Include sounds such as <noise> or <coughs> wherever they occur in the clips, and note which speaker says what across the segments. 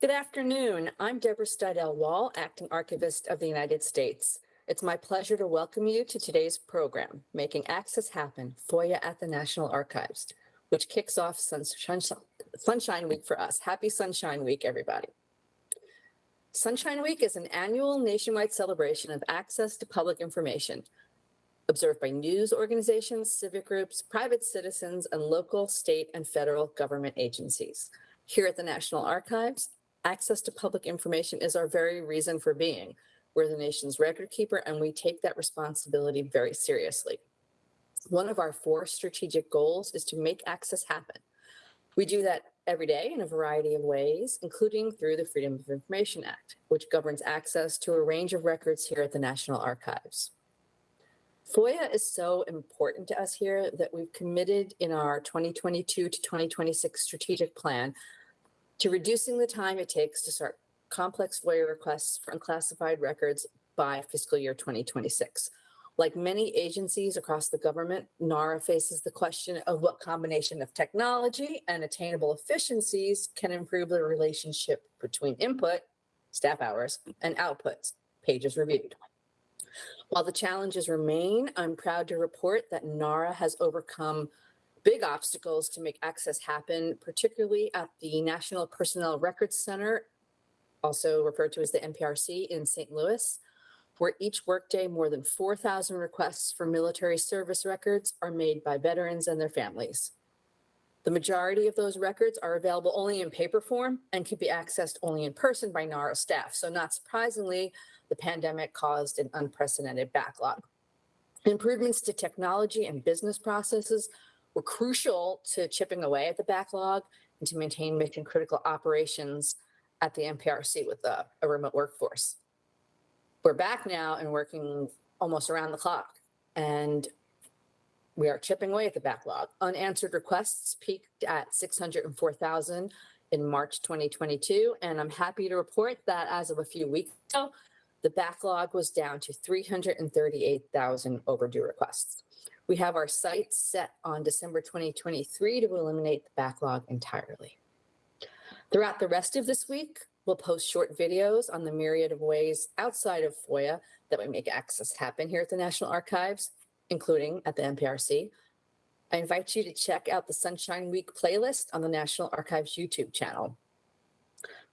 Speaker 1: Good afternoon. I'm Debra Steidel Wall, Acting Archivist of the United States. It's my pleasure to welcome you to today's program, Making Access Happen, FOIA at the National Archives, which kicks off Sunshine, Sunshine Week for us. Happy Sunshine Week, everybody. Sunshine Week is an annual nationwide celebration of access to public information, observed by news organizations, civic groups, private citizens, and local, state, and federal government agencies. Here at the National Archives, access to public information is our very reason for being. We're the nation's record keeper, and we take that responsibility very seriously. One of our four strategic goals is to make access happen. We do that every day in a variety of ways, including through the Freedom of Information Act, which governs access to a range of records here at the National Archives. FOIA is so important to us here that we've committed in our 2022 to 2026 strategic plan to reducing the time it takes to start complex FOIA requests for unclassified records by fiscal year 2026. Like many agencies across the government, NARA faces the question of what combination of technology and attainable efficiencies can improve the relationship between input, staff hours, and outputs, pages reviewed. While the challenges remain, I'm proud to report that NARA has overcome big obstacles to make access happen, particularly at the National Personnel Records Center, also referred to as the NPRC in St. Louis, where each workday more than 4,000 requests for military service records are made by veterans and their families. The majority of those records are available only in paper form and can be accessed only in person by NARA staff. So not surprisingly, the pandemic caused an unprecedented backlog. Improvements to technology and business processes were crucial to chipping away at the backlog and to maintain mission critical operations at the NPRC with a, a remote workforce we're back now and working almost around the clock. And we are chipping away at the backlog. Unanswered requests peaked at 604,000 in March 2022. And I'm happy to report that as of a few weeks ago, the backlog was down to 338,000 overdue requests. We have our sights set on December 2023 to eliminate the backlog entirely. Throughout the rest of this week, We'll post short videos on the myriad of ways outside of FOIA that we make access happen here at the National Archives, including at the NPRC. I invite you to check out the Sunshine Week playlist on the National Archives YouTube channel.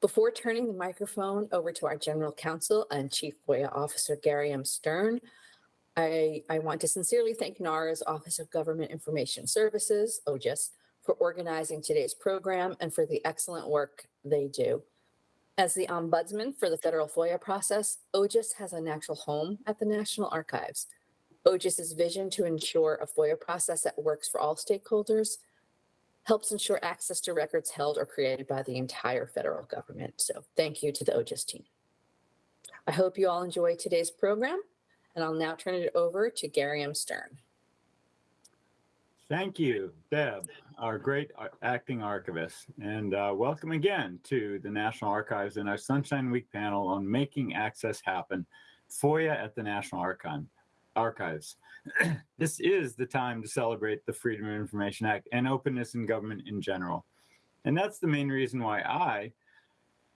Speaker 1: Before turning the microphone over to our General Counsel and Chief FOIA Officer Gary M. Stern, I, I want to sincerely thank NARA's Office of Government Information Services, OGIS, for organizing today's program and for the excellent work they do. As the ombudsman for the federal FOIA process, OGIS has a natural home at the National Archives. OGIS's vision to ensure a FOIA process that works for all stakeholders helps ensure access to records held or created by the entire federal government. So thank you to the OGIS team. I hope you all enjoy today's program, and I'll now turn it over to Gary M. Stern.
Speaker 2: Thank you, Deb, our great acting archivist, and uh, welcome again to the National Archives and our Sunshine Week panel on making access happen, FOIA at the National Archive, Archives. <clears throat> this is the time to celebrate the Freedom of Information Act and openness in government in general. And that's the main reason why I,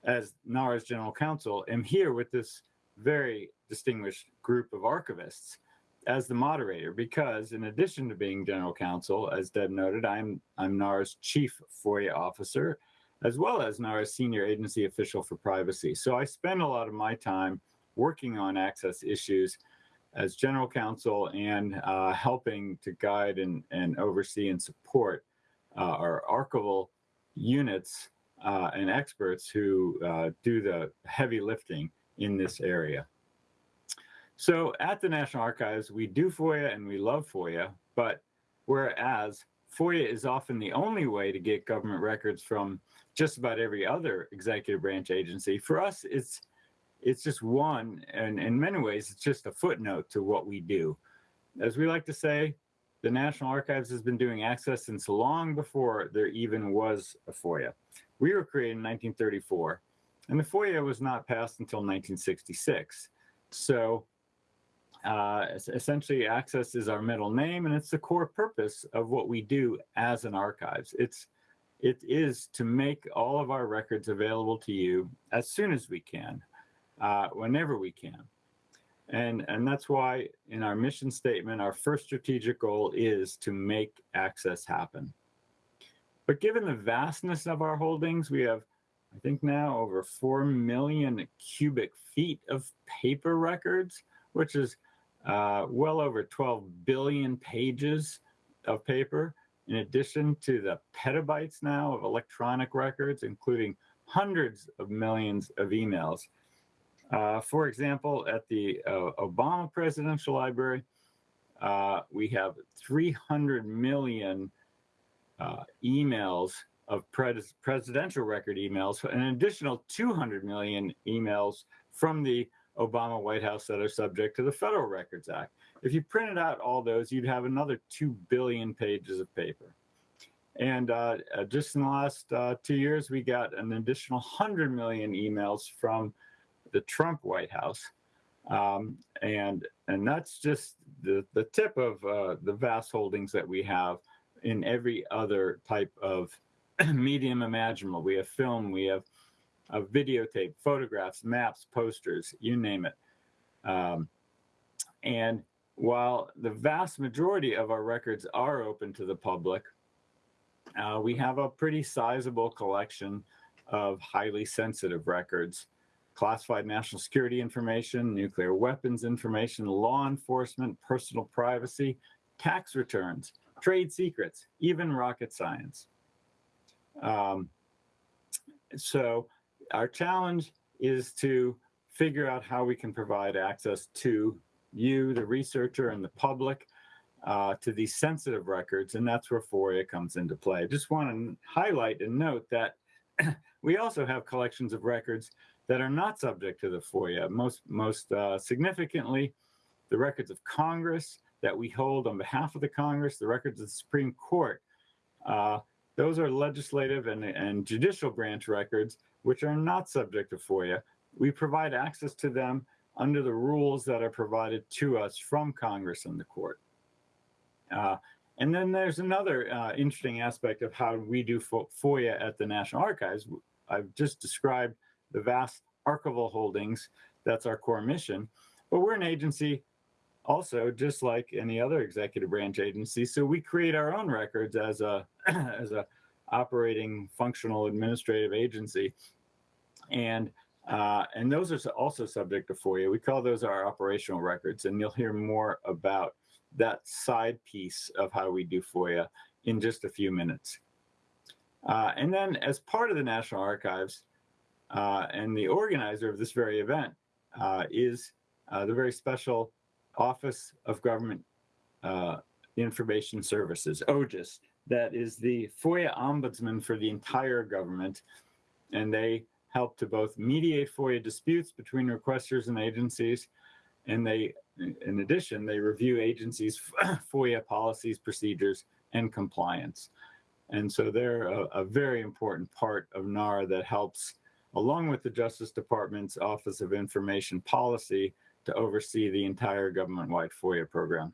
Speaker 2: as NARA's General Counsel, am here with this very distinguished group of archivists as the moderator because in addition to being general counsel, as Deb noted, I'm, I'm NARA's chief FOIA officer, as well as NARA's senior agency official for privacy. So I spend a lot of my time working on access issues as general counsel and uh, helping to guide and, and oversee and support uh, our archival units uh, and experts who uh, do the heavy lifting in this area. So at the National Archives, we do FOIA and we love FOIA, but whereas FOIA is often the only way to get government records from just about every other executive branch agency, for us, it's it's just one, and in many ways, it's just a footnote to what we do. As we like to say, the National Archives has been doing access since long before there even was a FOIA. We were created in 1934, and the FOIA was not passed until 1966. So uh, essentially, Access is our middle name, and it's the core purpose of what we do as an archives. It's it is to make all of our records available to you as soon as we can, uh, whenever we can. And, and that's why in our mission statement, our first strategic goal is to make access happen. But given the vastness of our holdings, we have, I think now over 4 million cubic feet of paper records, which is uh, well over 12 billion pages of paper, in addition to the petabytes now of electronic records, including hundreds of millions of emails. Uh, for example, at the uh, Obama Presidential Library, uh, we have 300 million uh, emails of pres presidential record emails, an additional 200 million emails from the Obama White House that are subject to the Federal Records Act. If you printed out all those, you'd have another 2 billion pages of paper. And uh, uh, just in the last uh, two years, we got an additional 100 million emails from the Trump White House. Um, and, and that's just the, the tip of uh, the vast holdings that we have in every other type of <clears throat> medium imaginable. We have film, we have a videotape, photographs, maps, posters, you name it. Um, and while the vast majority of our records are open to the public, uh, we have a pretty sizable collection of highly sensitive records, classified national security information, nuclear weapons information, law enforcement, personal privacy, tax returns, trade secrets, even rocket science. Um, so our challenge is to figure out how we can provide access to you, the researcher, and the public uh, to these sensitive records, and that's where FOIA comes into play. I just want to highlight and note that <clears throat> we also have collections of records that are not subject to the FOIA. Most, most uh, significantly, the records of Congress that we hold on behalf of the Congress, the records of the Supreme Court. Uh, those are legislative and, and judicial branch records, which are not subject to FOIA. We provide access to them under the rules that are provided to us from Congress and the court. Uh, and then there's another uh, interesting aspect of how we do FOIA at the National Archives. I've just described the vast archival holdings. That's our core mission. But we're an agency also, just like any other executive branch agency. So we create our own records as a, <clears throat> as a operating functional administrative agency. And uh, and those are also subject to FOIA. We call those our operational records, and you'll hear more about that side piece of how we do FOIA in just a few minutes. Uh, and then as part of the National Archives uh, and the organizer of this very event uh, is uh, the very special Office of Government uh, Information Services, OGIS, that is the FOIA ombudsman for the entire government. And they help to both mediate FOIA disputes between requesters and agencies, and they in addition, they review agencies' <clears throat> FOIA policies, procedures, and compliance. And so they're a, a, very important part of NARA that helps, along with the Justice Department's Office of Information Policy, to oversee the entire government-wide FOIA program.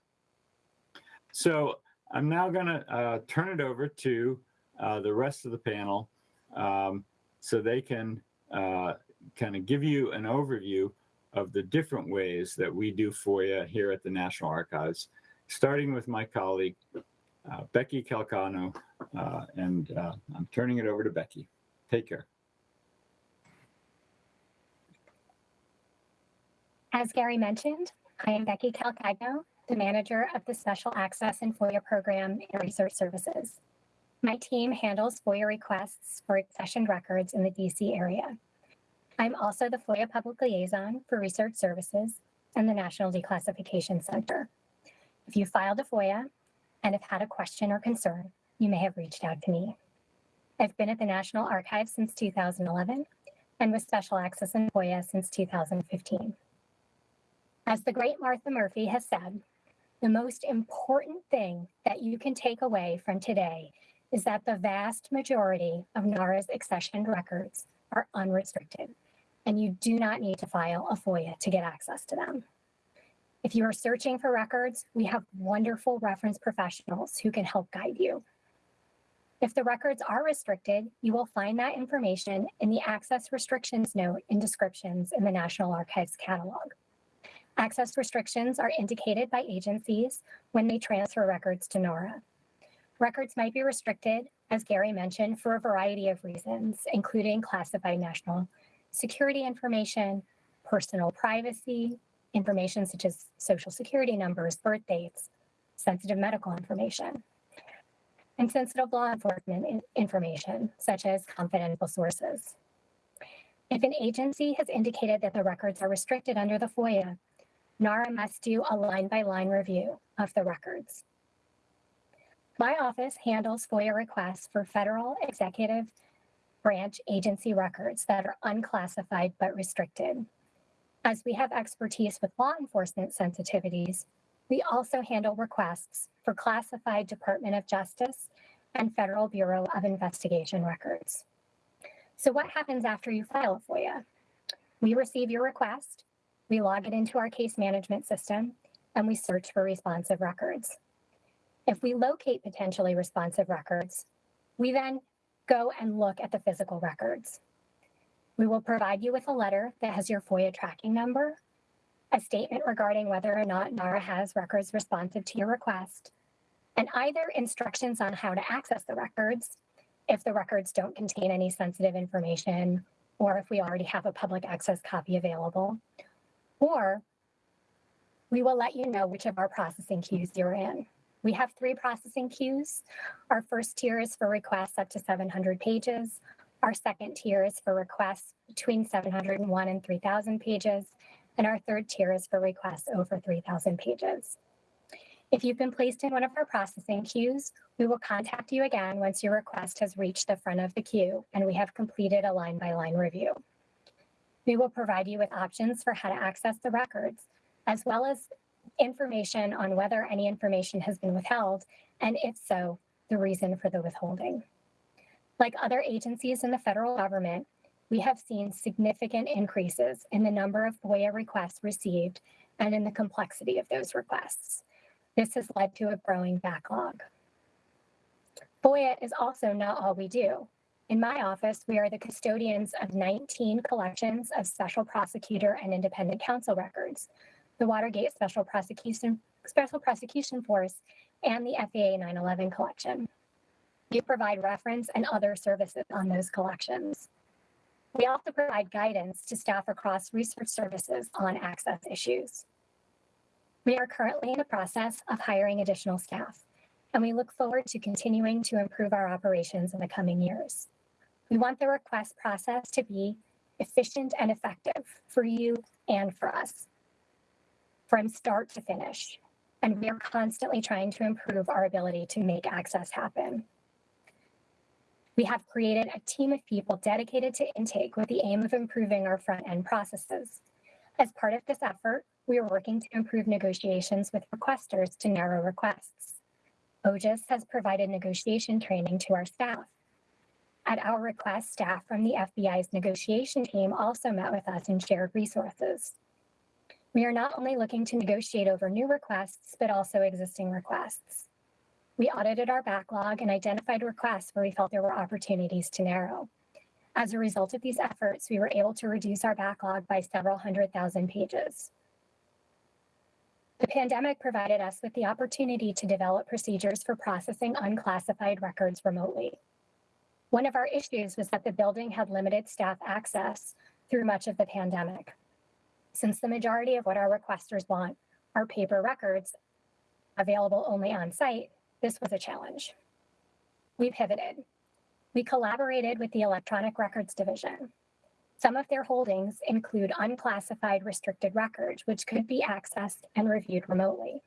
Speaker 2: So I'm now going to uh, turn it over to uh, the rest of the panel um, so they can uh, kind of give you an overview of the different ways that we do FOIA here at the National Archives, starting with my colleague, uh, Becky Calcagno, uh, and I'm turning it over to Becky. Take care.
Speaker 3: As Gary mentioned, I am Becky Calcagno, the manager of the Special Access and FOIA program and Research Services. My team handles FOIA requests for accessioned records in the DC area. I'm also the FOIA Public Liaison for Research Services and the National Declassification Center. If you filed a FOIA and have had a question or concern, you may have reached out to me. I've been at the National Archives since 2011 and with Special Access and FOIA since 2015. As the great Martha Murphy has said, the most important thing that you can take away from today is that the vast majority of NARA's accessioned records are unrestricted and you do not need to file a FOIA to get access to them. If you are searching for records, we have wonderful reference professionals who can help guide you. If the records are restricted, you will find that information in the Access Restrictions Note in Descriptions in the National Archives Catalog. Access restrictions are indicated by agencies when they transfer records to NARA. Records might be restricted, as Gary mentioned, for a variety of reasons, including classified national security information, personal privacy, information such as social security numbers, birth dates, sensitive medical information, and sensitive law enforcement information, such as confidential sources. If an agency has indicated that the records are restricted under the FOIA, NARA must do a line by line review of the records. My office handles FOIA requests for federal executive branch agency records that are unclassified but restricted. As we have expertise with law enforcement sensitivities, we also handle requests for classified Department of Justice and Federal Bureau of Investigation records. So what happens after you file a FOIA? We receive your request, we log it into our case management system, and we search for responsive records. If we locate potentially responsive records, we then go and look at the physical records. We will provide you with a letter that has your FOIA tracking number, a statement regarding whether or not NARA has records responsive to your request, and either instructions on how to access the records if the records don't contain any sensitive information or if we already have a public access copy available, or we will let you know which of our processing queues you're in. We have three processing queues. Our first tier is for requests up to 700 pages. Our second tier is for requests between 701 and 3,000 pages. And our third tier is for requests over 3,000 pages. If you've been placed in one of our processing queues, we will contact you again once your request has reached the front of the queue and we have completed a line by line review. We will provide you with options for how to access the records, as well as information on whether any information has been withheld, and if so, the reason for the withholding. Like other agencies in the federal government, we have seen significant increases in the number of FOIA requests received and in the complexity of those requests. This has led to a growing backlog. FOIA is also not all we do. In my office, we are the custodians of 19 collections of special prosecutor and independent counsel records, the Watergate Special Prosecution Special Prosecution Force, and the FAA 9/11 collection. We provide reference and other services on those collections. We also provide guidance to staff across research services on access issues. We are currently in the process of hiring additional staff, and we look forward to continuing to improve our operations in the coming years. We want the request process to be efficient and effective for you and for us from start to finish. And we are constantly trying to improve our ability to make access happen. We have created a team of people dedicated to intake with the aim of improving our front end processes. As part of this effort, we are working to improve negotiations with requesters to narrow requests. OGIS has provided negotiation training to our staff. At our request, staff from the FBI's negotiation team also met with us and shared resources. We are not only looking to negotiate over new requests, but also existing requests. We audited our backlog and identified requests where we felt there were opportunities to narrow. As a result of these efforts, we were able to reduce our backlog by several hundred thousand pages. The pandemic provided us with the opportunity to develop procedures for processing unclassified records remotely. One of our issues was that the building had limited staff access through much of the pandemic. Since the majority of what our requesters want are paper records available only on site, this was a challenge. We pivoted. We collaborated with the Electronic Records Division. Some of their holdings include unclassified restricted records, which could be accessed and reviewed remotely.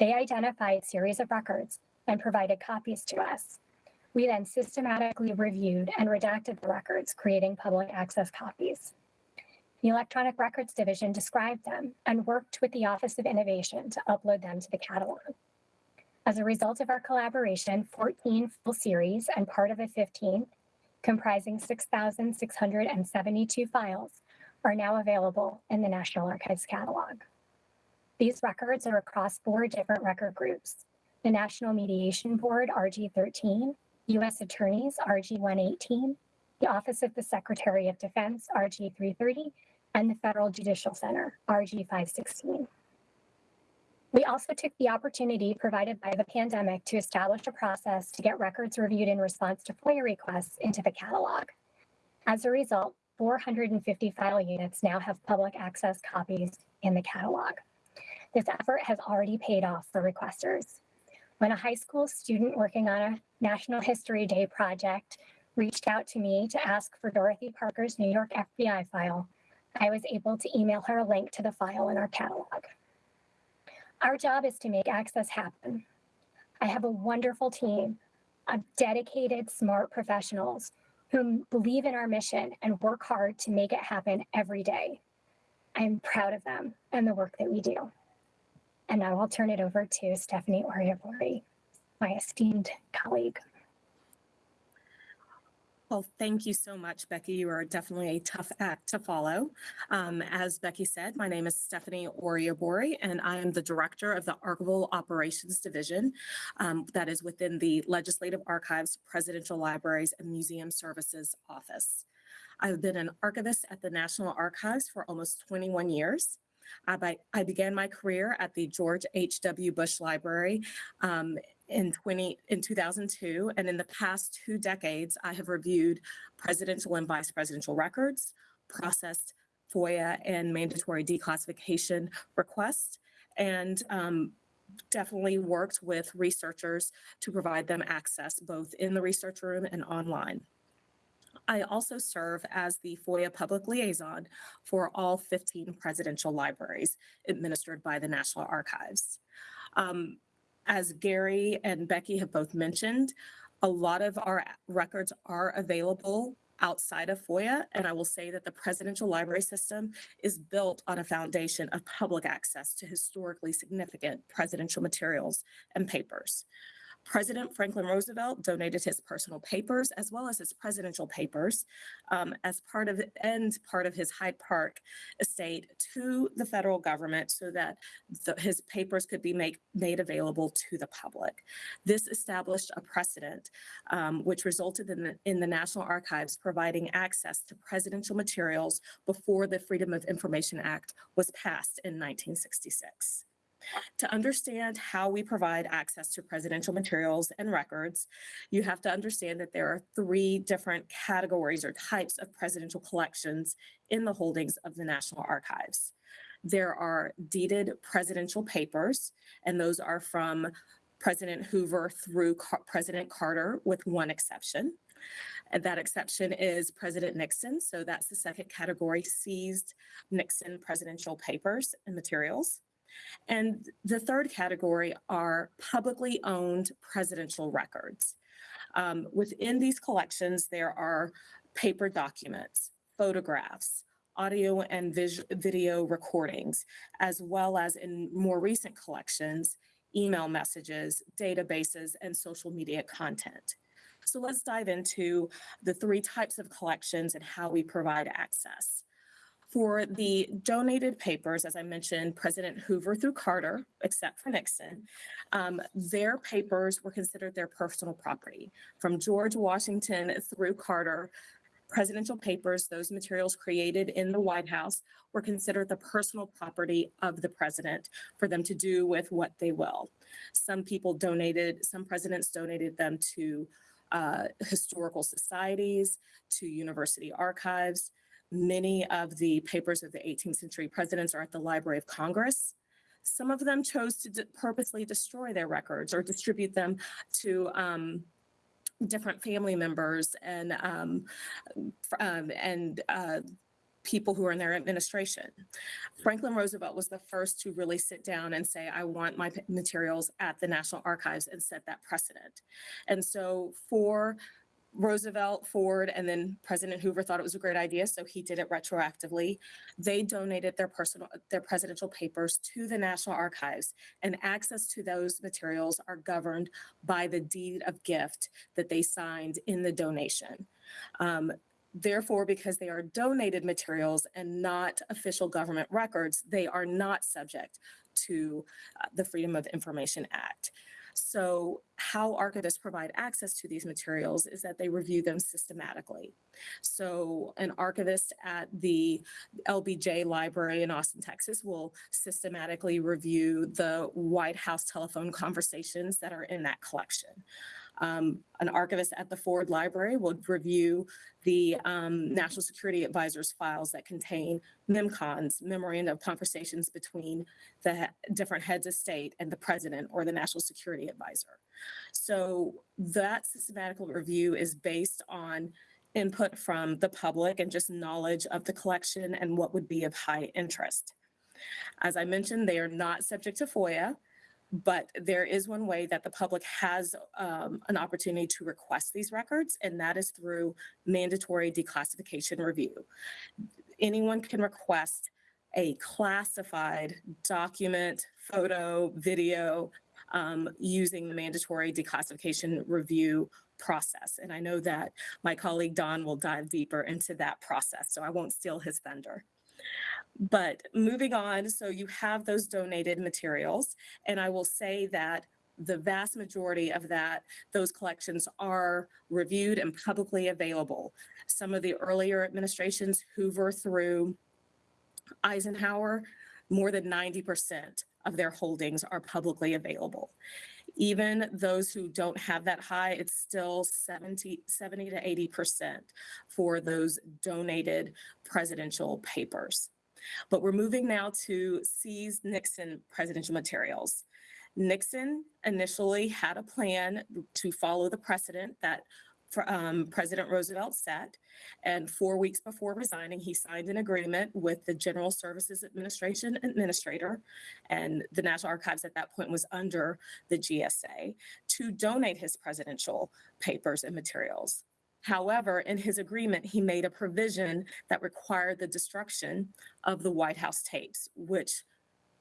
Speaker 3: They identified series of records and provided copies to us. We then systematically reviewed and redacted the records, creating public access copies. The Electronic Records Division described them and worked with the Office of Innovation to upload them to the catalog. As a result of our collaboration, 14 full series and part of a 15th, comprising 6,672 files, are now available in the National Archives catalog. These records are across four different record groups the National Mediation Board, RG13, U.S. Attorneys, RG 118, the Office of the Secretary of Defense, RG 330, and the Federal Judicial Center, RG 516. We also took the opportunity provided by the pandemic to establish a process to get records reviewed in response to FOIA requests into the catalog. As a result, 450 file units now have public access copies in the catalog. This effort has already paid off for requesters. When a high school student working on a National History Day project reached out to me to ask for Dorothy Parker's New York FBI file, I was able to email her a link to the file in our catalog. Our job is to make access happen. I have a wonderful team of dedicated, smart professionals who believe in our mission and work hard to make it happen every day. I am proud of them and the work that we do. And now I'll turn it over to Stephanie Oriabori, my esteemed colleague.
Speaker 4: Well, thank you so much, Becky. You are definitely a tough act to follow. Um, as Becky said, my name is Stephanie Oriabori, and I am the Director of the Archival Operations Division um, that is within the Legislative Archives, Presidential Libraries, and Museum Services Office. I've been an archivist at the National Archives for almost 21 years. I, I began my career at the George H.W. Bush Library um, in 20 in 2002 and in the past two decades i have reviewed presidential and vice presidential records processed foia and mandatory declassification requests and um, definitely worked with researchers to provide them access both in the research room and online I also serve as the FOIA public liaison for all 15 presidential libraries administered by the National Archives. Um, as Gary and Becky have both mentioned, a lot of our records are available outside of FOIA. And I will say that the presidential library system is built on a foundation of public access to historically significant presidential materials and papers. President Franklin Roosevelt donated his personal papers as well as his presidential papers um, as part of and part of his Hyde Park estate to the federal government so that the, his papers could be make, made available to the public. This established a precedent um, which resulted in the, in the National Archives providing access to presidential materials before the Freedom of Information Act was passed in 1966. To understand how we provide access to presidential materials and records, you have to understand that there are three different categories or types of presidential collections in the holdings of the National Archives. There are deeded presidential papers, and those are from President Hoover through Car- President Carter, with one exception. And that exception is President Nixon. So that's the second category seized Nixon presidential papers and materials. And the third category are publicly owned presidential records. Um, within these collections, there are paper documents, photographs, audio and video recordings, as well as in more recent collections, email messages, databases, and social media content. So let's dive into the three types of collections and how we provide access. For the donated papers, as I mentioned, President Hoover through Carter, except for Nixon, um, their papers were considered their personal property. From George Washington through Carter, presidential papers, those materials created in the White House, were considered the personal property of the president for them to do with what they will. Some people donated, some presidents donated them to uh, historical societies, to university archives. Many of the papers of the 18th century presidents are at the Library of Congress. Some of them chose to purposely destroy their records or distribute them to um, different family members and um, um, and uh, people who are in their administration. Franklin Roosevelt was the first to really sit down and say, I want my materials at the National Archives and set that precedent. And so for Roosevelt, Ford, and then President Hoover thought it was a great idea, so he did it retroactively. They donated their personal, their presidential papers to the National Archives, and access to those materials are governed by the deed of gift that they signed in the donation. Um, Therefore, because they are donated materials and not official government records, they are not subject to uh, the Freedom of Information Act. So how archivists provide access to these materials is that they review them systematically. So an archivist at the LBJ Library in Austin, Texas will systematically review the White House telephone conversations that are in that collection. Um, an archivist at the Ford Library will review the um, National Security Advisor's files that contain MemCons, memorandum of conversations between the different heads of state and the president or the National Security Advisor. So that systematical review is based on input from the public and just knowledge of the collection and what would be of high interest. As I mentioned, they are not subject to FOIA, but there is one way that the public has um, an opportunity to request these records, and that is through mandatory declassification review. Anyone can request a classified document, photo, video, um, using the mandatory declassification review process. And I know that my colleague Don will dive deeper into that process, so I won't steal his thunder. But moving on, so you have those donated materials, and I will say that the vast majority of that, those collections are reviewed and publicly available. Some of the earlier administrations, Hoover through Eisenhower, more than 90% of their holdings are publicly available. Even those who don't have that high, it's still 70, 70 to 80% for those donated presidential papers. But we're moving now to seize Nixon presidential materials. Nixon initially had a plan to follow the precedent that um, President Roosevelt set. And four weeks before resigning, he signed an agreement with the General Services Administration Administrator, and the National Archives at that point was under the GSA, to donate his presidential papers and materials. However, in his agreement, he made a provision that required the destruction of the White House tapes, which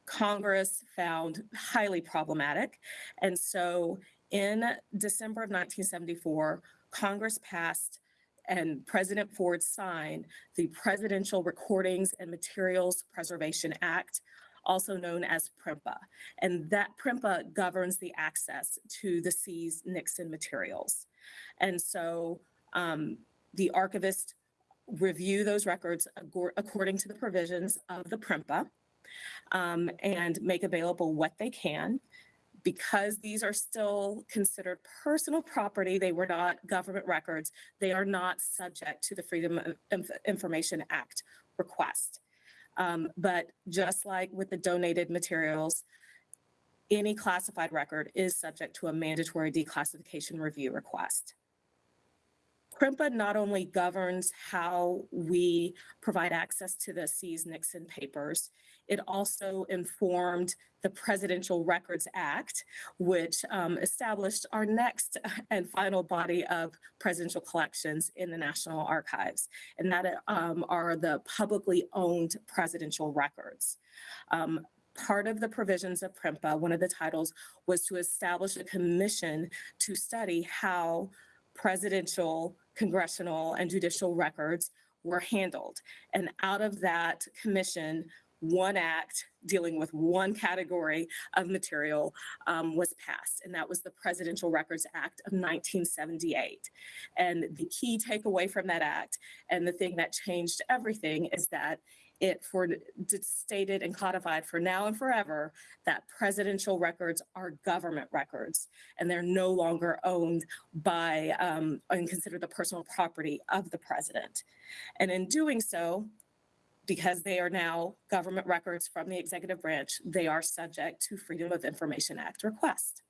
Speaker 4: Congress found highly problematic. And so in December of 1974, Congress passed and President Ford signed the Presidential Recordings and Materials Preservation Act, also known as PRMPA. And that PRMPA governs the access to the seized Nixon materials. And so um, the archivist review those records according to the provisions of the PRMPA um, and make available what they can. Because these are still considered personal property, they were not government records, they are not subject to the Freedom of Inf- Information Act request. Um, but just like with the donated materials, any classified record is subject to a mandatory declassification review request. PRMPA not only governs how we provide access to the seized Nixon papers, it also informed the Presidential Records Act, which um, established our next <laughs> and final body of presidential collections in the National Archives, and that um, are the publicly owned presidential records. Um, part of the provisions of PRMPA, one of the titles was to establish a commission to study how presidential, congressional, and judicial records were handled. And out of that commission, one act dealing with one category of material um, was passed, and that was the Presidential Records Act of 1978. And the key takeaway from that act, and the thing that changed everything, is that it for stated and codified for now and forever that presidential records are government records and they're no longer owned by um, and considered the personal property of the president. And in doing so, because they are now government records from the executive branch, they are subject to Freedom of Information Act request.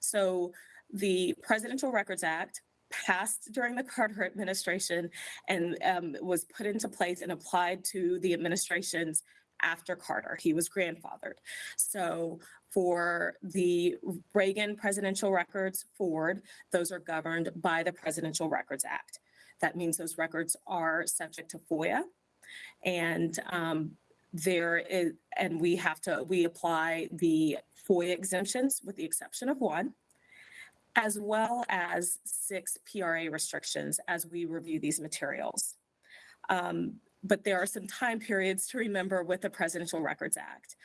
Speaker 4: So the Presidential Records Act passed during the Carter administration and um, was put into place and applied to the administrations after Carter. He was grandfathered. So for the Reagan presidential records forward, those are governed by the Presidential Records Act. That means those records are subject to FOIA and um, there is, and we have to, we apply the FOIA exemptions with the exception of one, as well as six PRA restrictions as we review these materials. Um, but there are some time periods to remember with the Presidential Records Act.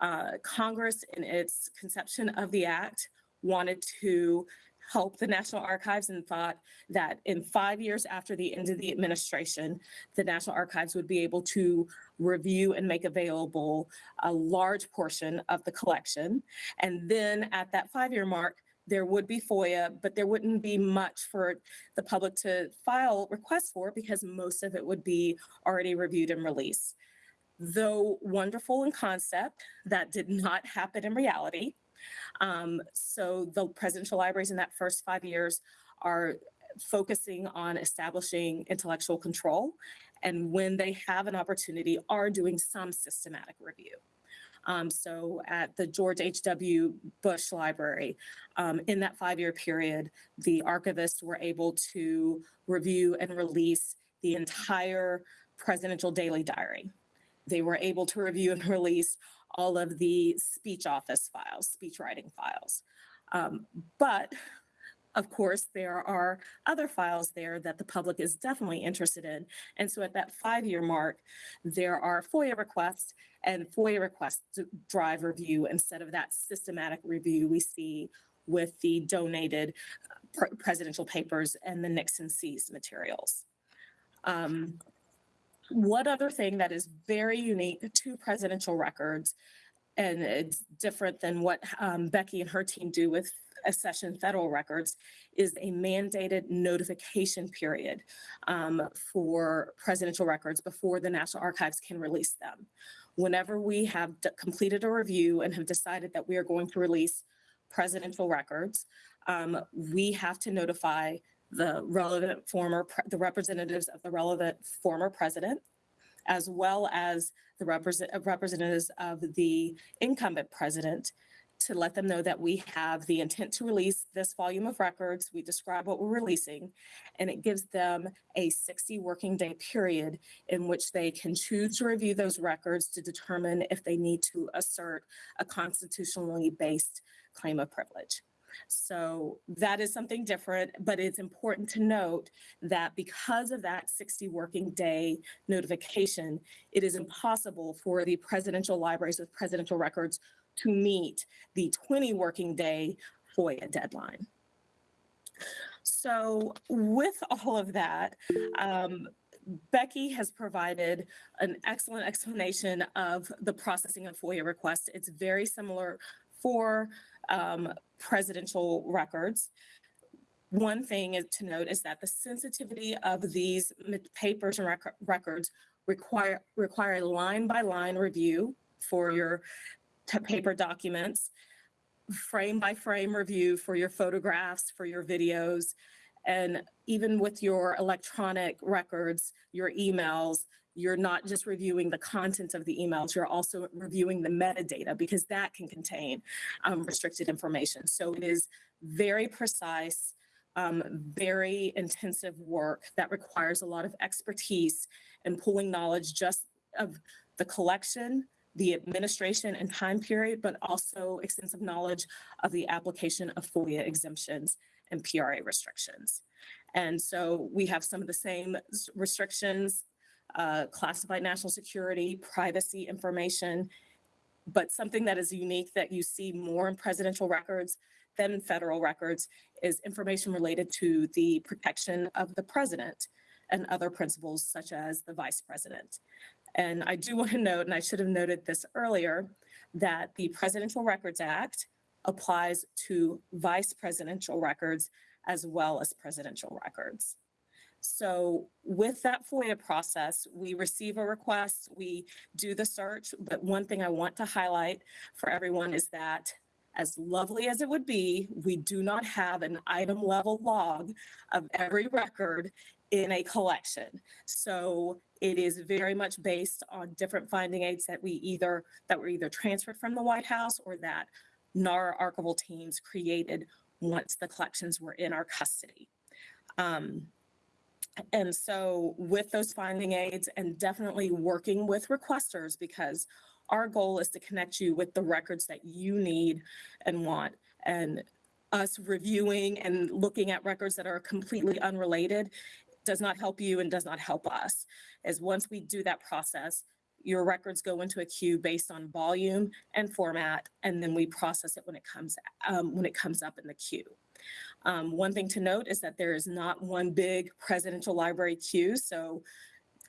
Speaker 4: Uh, Congress, in its conception of the act, wanted to help the National Archives and thought that in five years after the end of the administration, the National Archives would be able to review and make available a large portion of the collection. And then at that five-year mark, there would be FOIA, but there wouldn't be much for the public to file requests for because most of it would be already reviewed and released. Though wonderful in concept, that did not happen in reality. Um, so the presidential libraries in that first five years are focusing on establishing intellectual control and when they have an opportunity are doing some systematic review. Um, so at the George H.W. Bush Library, um, in that five-year period, the archivists were able to review and release the entire presidential daily diary. They were able to review and <laughs> release all of the speech office files, speech writing files. Um, but of course, there are other files there that the public is definitely interested in. And so at that five-year mark, there are FOIA requests and FOIA requests drive review instead of that systematic review we see with the donated uh, presidential papers and the Nixon seized materials. Um, one other thing that is very unique to presidential records, and it's different than what um, Becky and her team do with accession federal records, is a mandated notification period um, for presidential records before the National Archives can release them. Whenever we have completed a review and have decided that we are going to release presidential records, um, we have to notify the relevant former, the representatives of the relevant former president, as well as the represent, representatives of the incumbent president to let them know that we have the intent to release this volume of records. We describe what we're releasing, and it gives them a 60 working day period in which they can choose to review those records to determine if they need to assert a constitutionally based claim of privilege. So that is something different, but it's important to note that because of that 60 working day notification, it is impossible for the presidential libraries with presidential records to meet the 20 working day FOIA deadline. So with all of that, um, Becky has provided an excellent explanation of the processing of FOIA requests. It's very similar for um, presidential records. One thing to note is that the sensitivity of these papers and rec- records require require a line by line review for your paper documents, frame by frame review for your photographs, for your videos, and even with your electronic records, your emails, you're not just reviewing the content of the emails, you're also reviewing the metadata because that can contain um, restricted information. So it is very precise, um, very intensive work that requires a lot of expertise and pulling knowledge just of the collection, the administration and time period, but also extensive knowledge of the application of FOIA exemptions and PRA restrictions. And so we have some of the same restrictions, uh, classified national security, privacy information, but something that is unique that you see more in presidential records than federal records is information related to the protection of the president and other principles such as the vice president. And I do <laughs> want to note, and I should have noted this earlier, that the Presidential Records Act applies to vice presidential records as well as presidential records. So with that FOIA process, we receive a request, we do the search, but one thing I want to highlight for everyone is that as lovely as it would be, we do not have an item level log of every record in a collection. So it is very much based on different finding aids that we either, that were either transferred from the White House or that NARA archival teams created once the collections were in our custody. Um, and so with those finding aids and definitely working with requesters because our goal is to connect you with the records that you need and want. And us reviewing and looking at records that are completely unrelated does not help you and does not help us. Is once we do that process, your records go into a queue based on volume and format, and then we process it when it comes, um, when it comes up in the queue. Um, one thing to note is that there is not one big presidential library queue, so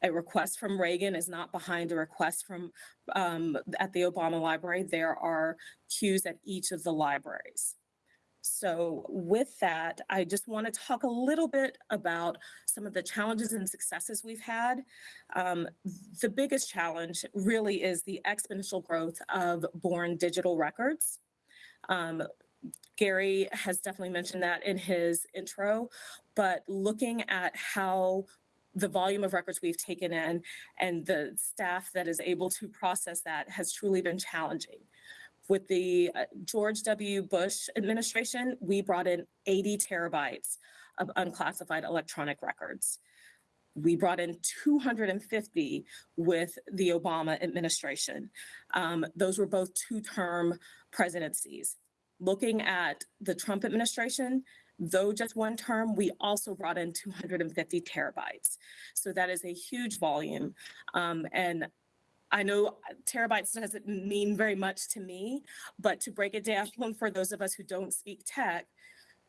Speaker 4: a request from Reagan is not behind a request from, um, at the Obama Library. There are queues at each of the libraries. So with that, I just want to talk a little bit about some of the challenges and successes we've had. Um, the biggest challenge really is the exponential growth of born digital records. Um, Gary has definitely mentioned that in his intro, but looking at how the volume of records we've taken in and the staff that is able to process that has truly been challenging. With the uh, George W. Bush administration, we brought in 80 terabytes of unclassified electronic records. We brought in 250 with the Obama administration. Um, those were both two-term presidencies. Looking at the Trump administration, though just one term, we also brought in 250 terabytes. So that is a huge volume. Um, and I know uh, terabytes doesn't mean very much to me, but to break it down <laughs> for those of us who don't speak tech,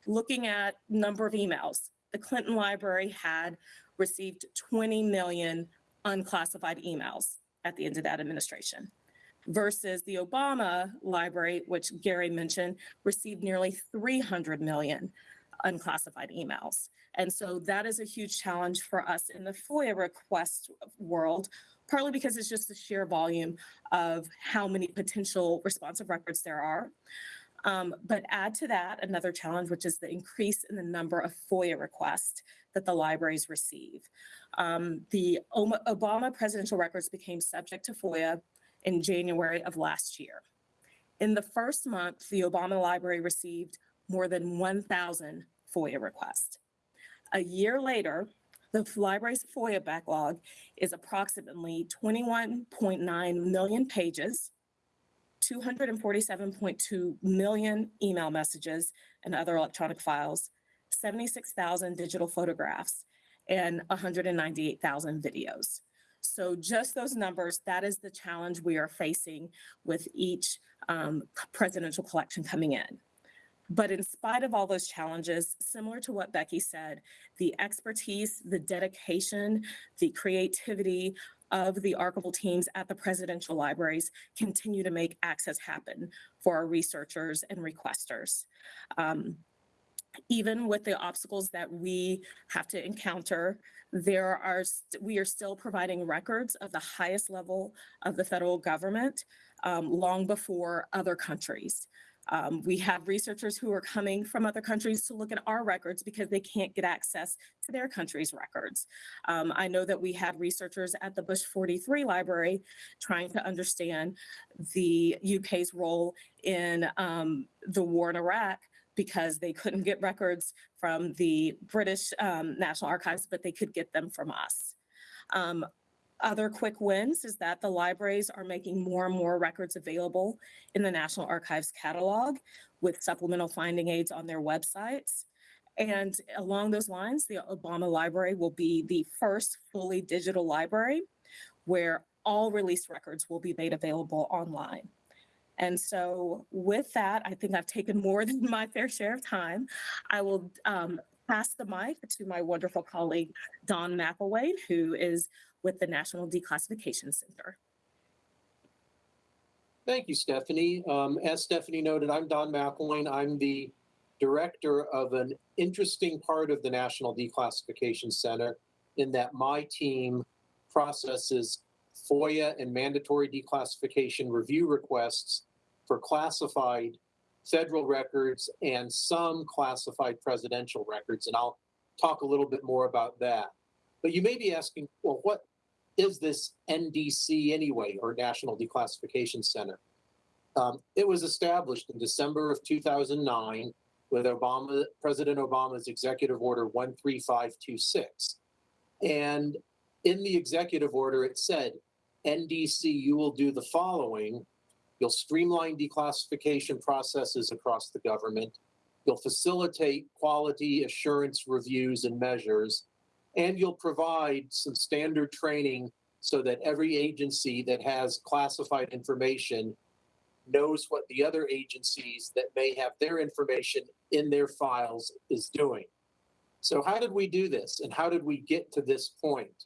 Speaker 4: looking at number of emails, the Clinton Library had received 20 million unclassified emails at the end of that administration versus the Obama Library, which Gary mentioned, received nearly 300 million unclassified emails. And so that is a huge challenge for us in the FOIA request world, partly because it's just the sheer volume of how many potential responsive records there are. Um, but add to that another challenge, which is the increase in the number of FOIA requests that the libraries receive. Um, the Obama presidential records became subject to FOIA in January of last year. In the first month, the Obama Library received more than 1,000 FOIA requests. A year later, the library's FOIA backlog is approximately 21.9 million pages, 247.2 million email messages and other electronic files, 76,000 digital photographs, and 198,000 videos. So just those numbers, that is the challenge we are facing with each um, presidential collection coming in. But in spite of all those challenges, similar to what Becky said, the expertise, the dedication, the creativity of the archival teams at the presidential libraries continue to make access happen for our researchers and requesters. Um, even with the obstacles that we have to encounter, there are, we are still providing records of the highest level of the federal government um, long before other countries. Um, we have researchers who are coming from other countries to look at our records because they can't get access to their country's records. Um, I know that we had researchers at the Bush 43 Library trying to understand the UK's role in um, the war in Iraq because they couldn't get records from the British um, National Archives, but they could get them from us. Um, other quick wins is that the libraries are making more and more records available in the National Archives catalog with supplemental finding aids on their websites. And along those lines, the Obama Library will be the first fully digital library where all released records will be made available online. And so with that, I think I've taken more <laughs> than my fair share of time. I will um, pass the mic to my wonderful colleague, Don McElwain, who is with the National Declassification Center.
Speaker 5: Thank you, Stephanie. Um, as Stephanie noted, I'm Don McElwain. I'm the director of an interesting part of the National Declassification Center in that my team processes FOIA and mandatory declassification review requests for classified federal records and some classified presidential records. And I'll talk a little bit more about that. But you may be asking, well, what is this NDC anyway, or National Declassification Center? Um, it was established in December of 2009 with Obama, President Obama's Executive Order 13526. And in the executive order, it said, NDC, you will do the following. You'll streamline declassification processes across the government. You'll facilitate quality assurance reviews and measures and you'll provide some standard training so that every agency that has classified information knows what the other agencies that may have their information in their files is doing. So how did we do this and how did we get to this point?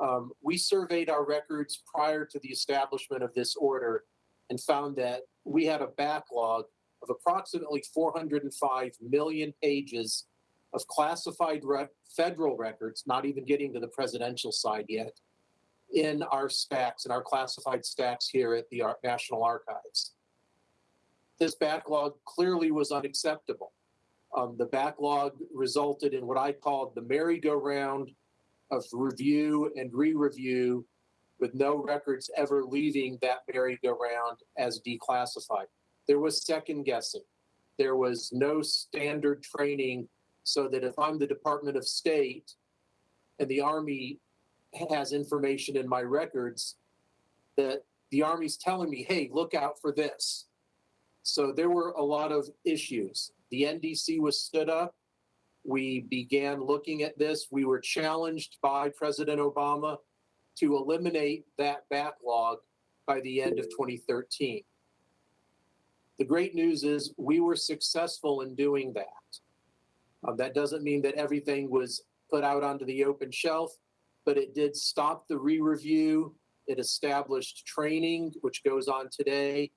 Speaker 5: Um, we surveyed our records prior to the establishment of this order and found that we had a backlog of approximately 405 million pages of classified rec- federal records, not even getting to the presidential side yet, in our stacks, in our classified stacks here at the Ar- National Archives. This backlog clearly was unacceptable. Um, the backlog resulted in what I called the merry-go-round of review and re-review with no records ever leaving that merry-go-round as declassified. There was second guessing. There was no standard training so that if I'm the Department of State and the Army has information in my records, that the Army's telling me, hey, look out for this. So there were a lot of issues. The NDC was stood up. We began looking at this. We were challenged by President Obama to eliminate that backlog by the end of 2013. The great news is we were successful in doing that. Uh, that doesn't mean that everything was put out onto the open shelf, but it did stop the re-review. It established training, which goes on today.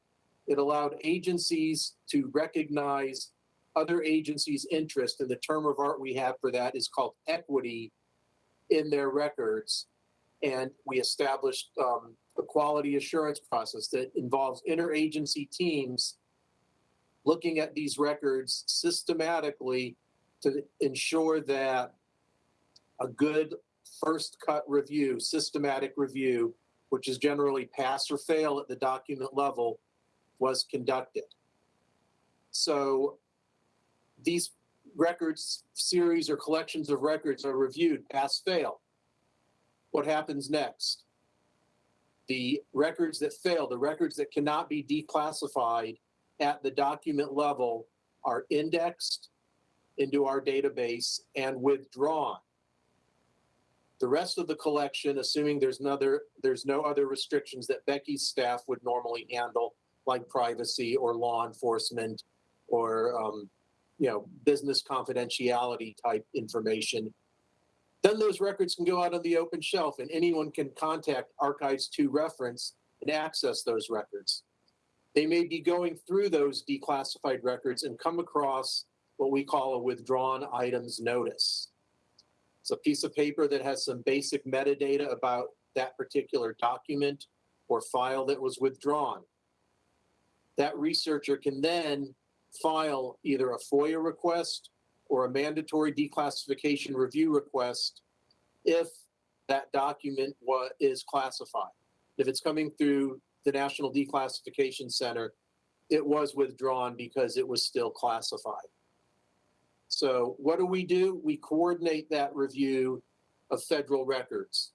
Speaker 5: It allowed agencies to recognize other agencies' interest, and the term of art we have for that is called equity in their records. And we established um, a quality assurance process that involves interagency teams looking at these records systematically to ensure that a good first cut review, systematic review, which is generally pass or fail at the document level, was conducted. So these records, series or collections of records are reviewed, pass, fail. What happens next? The records that fail, the records that cannot be declassified at the document level are indexed into our database and withdrawn. The rest of the collection, assuming there's another, there's no other restrictions that Becky's staff would normally handle, like privacy or law enforcement or, um, you know, business confidentiality type information. Then those records can go out on the open shelf and anyone can contact Archives to reference and access those records. They may be going through those declassified records and come across what we call a withdrawn items notice. It's a piece of paper that has some basic metadata about that particular document or file that was withdrawn. That researcher can then file either a FOIA request or a mandatory declassification review request if that document is classified. If it's coming through the National Declassification Center, it was withdrawn because it was still classified. So what do we do? We coordinate that review of federal records.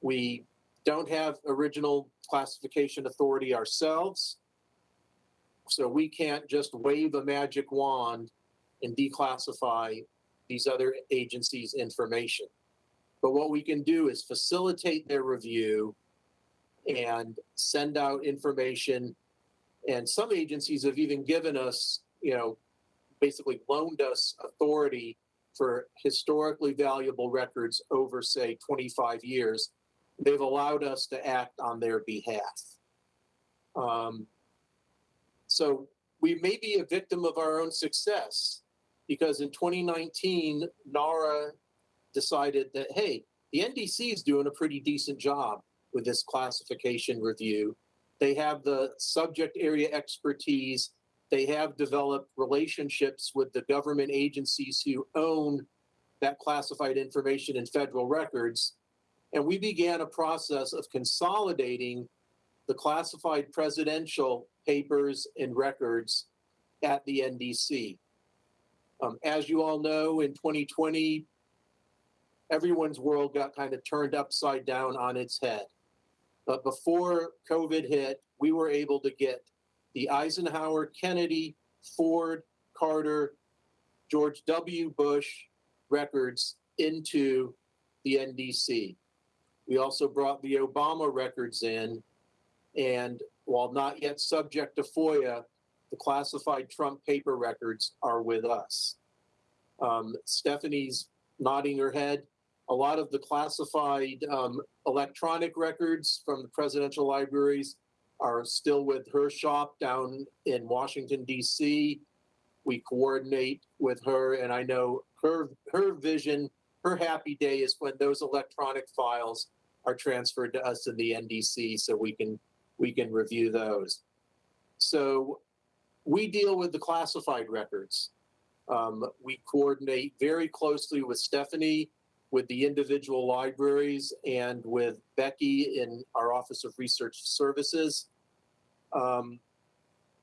Speaker 5: We don't have original classification authority ourselves. So we can't just wave a magic wand and declassify these other agencies' information. But what we can do is facilitate their review and send out information. And some agencies have even given us, you know, basically loaned us authority for historically valuable records over, say, 25 years. They've allowed us to act on their behalf. Um, so we may be a victim of our own success because in 2019, NARA decided that, hey, the NDC is doing a pretty decent job with this classification review. They have the subject area expertise. They have developed relationships with the government agencies who own that classified information in federal records. And we began a process of consolidating the classified presidential papers and records at the NDC. Um, as you all know, in 2020, everyone's world got kind of turned upside down on its head. But before COVID hit, we were able to get the Eisenhower, Kennedy, Ford, Carter, George W. Bush records into the NDC. We also brought the Obama records in. And while not yet subject to FOIA, the classified Trump paper records are with us. Um, Stephanie's nodding her head. A lot of the classified um, electronic records from the presidential libraries are still with her shop down in Washington, D.C. We coordinate with her, and I know her her vision, her happy day is when those electronic files are transferred to us in the NDC, so we can we can review those. So we deal with the classified records. Um, we coordinate very closely with Stephanie, with the individual libraries, and with Becky in our Office of Research Services. Um,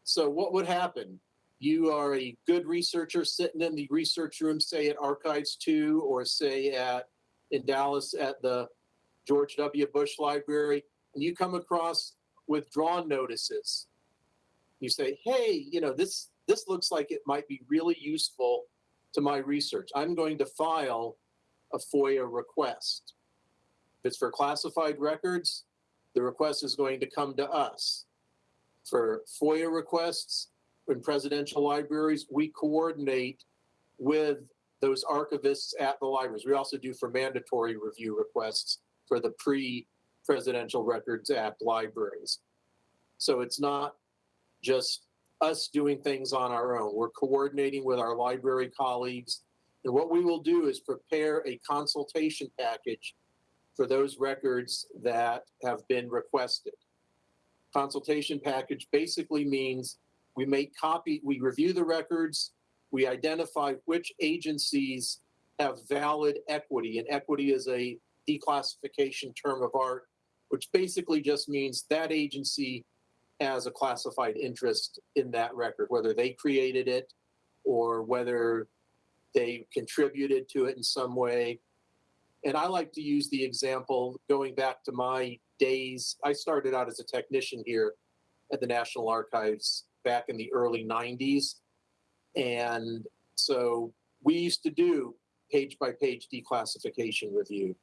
Speaker 5: so what would happen? You are a good researcher sitting in the research room, say at Archives 2 or say at in Dallas at the George W. Bush Library, and you come across withdrawn notices. You say, hey, you know, this this looks like it might be really useful to my research. I'm going to file a FOIA request. If it's for classified records, the request is going to come to us. For FOIA requests in presidential libraries, we coordinate with those archivists at the libraries. We also do for mandatory review requests for the pre-Presidential Records Act libraries. So it's not just us doing things on our own. We're coordinating with our library colleagues. And what we will do is prepare a consultation package for those records that have been requested. Consultation package basically means we make copy, we review the records, we identify which agencies have valid equity, and equity is a declassification term of art, which basically just means that agency has a classified interest in that record, whether they created it or whether they contributed to it in some way. And I like to use the example going back to my days. I started out as a technician here at the National Archives back in the early 90s. And so we used to do page by page declassification review.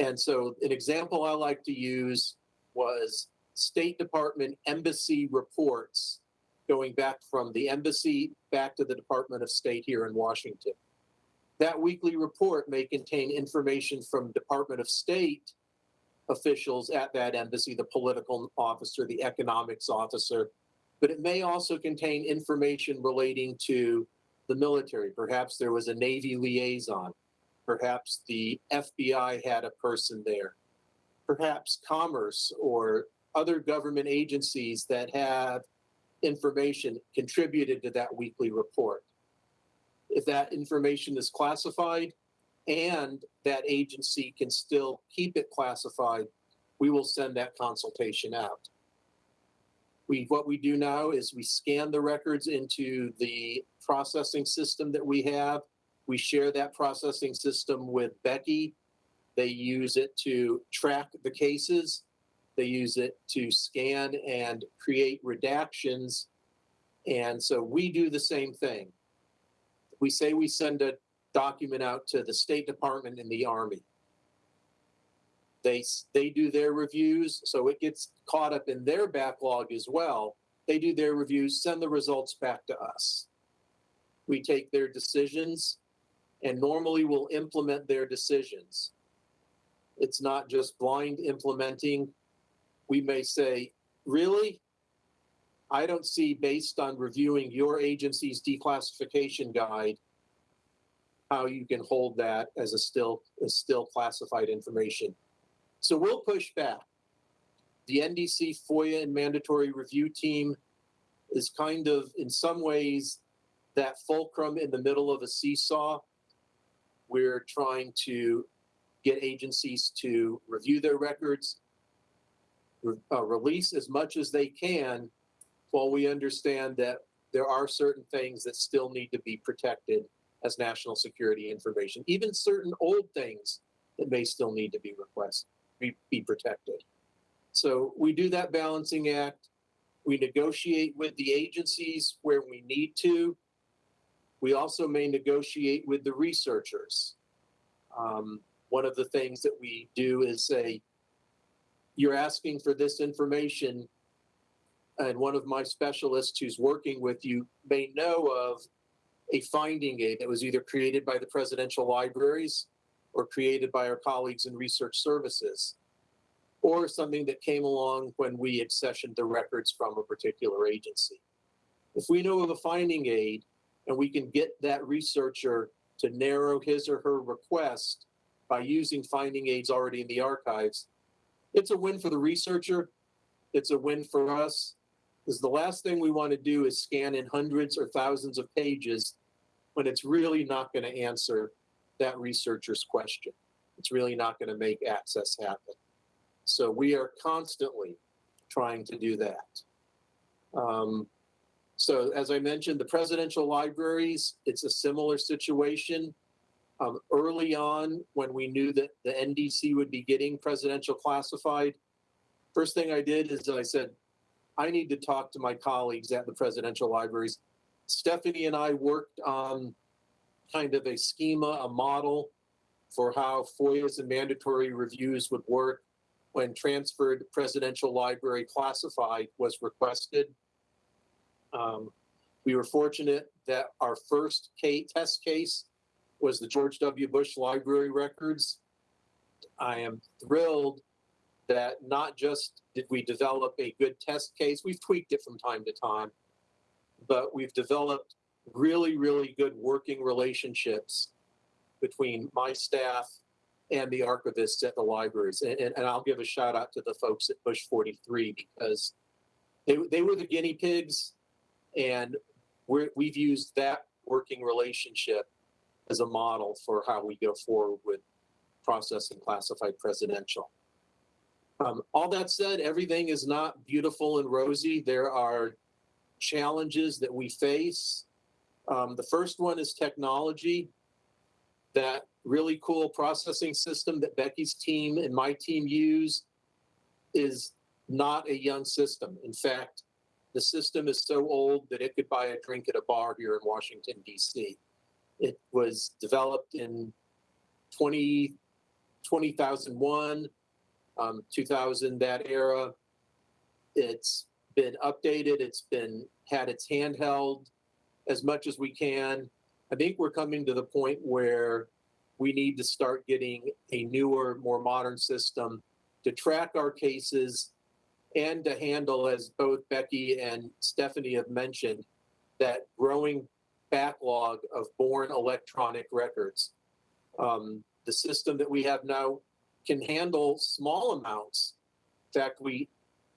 Speaker 5: And so an example I like to use was State Department embassy reports going back from the embassy back to the Department of State here in Washington. That weekly report may contain information from Department of State officials at that embassy, the political officer, the economics officer, but it may also contain information relating to the military. Perhaps there was a Navy liaison. Perhaps the FBI had a person there. Perhaps commerce or other government agencies that have information contributed to that weekly report. If that information is classified and that agency can still keep it classified, we will send that consultation out. We, what we do now is we scan the records into the processing system that we have. We share that processing system with Becky. They use it to track the cases they use it to scan and create redactions. And so we do the same thing. We say we send a document out to the State Department and the Army. They, they do their reviews, so it gets caught up in their backlog as well. They do their reviews, send the results back to us. We take their decisions and normally we'll implement their decisions. It's not just blind implementing we may say, really? I don't see, based on reviewing your agency's declassification guide, how you can hold that as a still, as still classified information. So we'll push back. The NDC FOIA and mandatory review team is kind of, in some ways, that fulcrum in the middle of a seesaw. We're trying to get agencies to review their records, uh, release as much as they can while we understand that there are certain things that still need to be protected as national security information, even certain old things that may still need to be requested, be, be protected. So we do that balancing act. We negotiate with the agencies where we need to. We also may negotiate with the researchers. Um, one of the things that we do is say, you're asking for this information, and one of my specialists who's working with you may know of a finding aid that was either created by the presidential libraries or created by our colleagues in research services, or something that came along when we accessioned the records from a particular agency. If we know of a finding aid and we can get that researcher to narrow his or her request by using finding aids already in the archives, it's a win for the researcher. It's a win for us. Because the last thing we want to do is scan in hundreds or thousands of pages when it's really not going to answer that researcher's question. It's really not going to make access happen. So we are constantly trying to do that. Um, so as I mentioned, the presidential libraries, it's a similar situation. Um, early on, when we knew that the NDC would be getting presidential classified, first thing I did is I said, I need to talk to my colleagues at the presidential libraries. Stephanie and I worked on kind of a schema, a model for how FOIAs and mandatory reviews would work when transferred presidential library classified was requested. Um, we were fortunate that our first K test case was the George W. Bush Library records. I am thrilled that not just did we develop a good test case, we've tweaked it from time to time, but we've developed really, really good working relationships between my staff and the archivists at the libraries. And, and, and I'll give a shout out to the folks at Bush 43 because they, they were the guinea pigs and we're, we've used that working relationship as a model for how we go forward with processing classified presidential. Um, all that said, everything is not beautiful and rosy. There are challenges that we face. Um, the first one is technology. That really cool processing system that Becky's team and my team use is not a young system. In fact, the system is so old that it could buy a drink at a bar here in Washington, D.C. It was developed in 20, 2001, um, 2000, that era. It's been updated. It's been had its handheld as much as we can. I think we're coming to the point where we need to start getting a newer, more modern system to track our cases and to handle, as both Becky and Stephanie have mentioned, that growing backlog of born electronic records. Um, the system that we have now can handle small amounts. In fact, we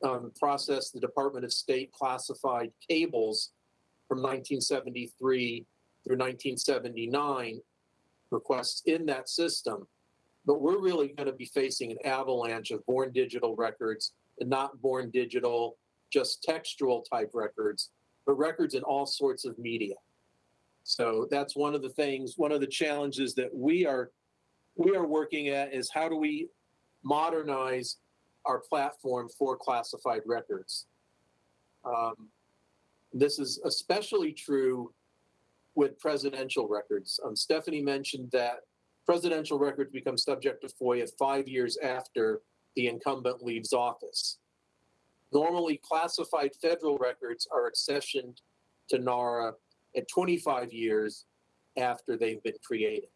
Speaker 5: um, process the Department of State classified cables from 1973 through 1979 requests in that system. But we're really going to be facing an avalanche of born digital records and not born digital, just textual type records, but records in all sorts of media. So that's one of the things, one of the challenges that we are we are working at is how do we modernize our platform for classified records. Um, this is especially true with presidential records. Um, Stephanie mentioned that presidential records become subject to FOIA five years after the incumbent leaves office. Normally, classified federal records are accessioned to NARA at 25 years after they've been created.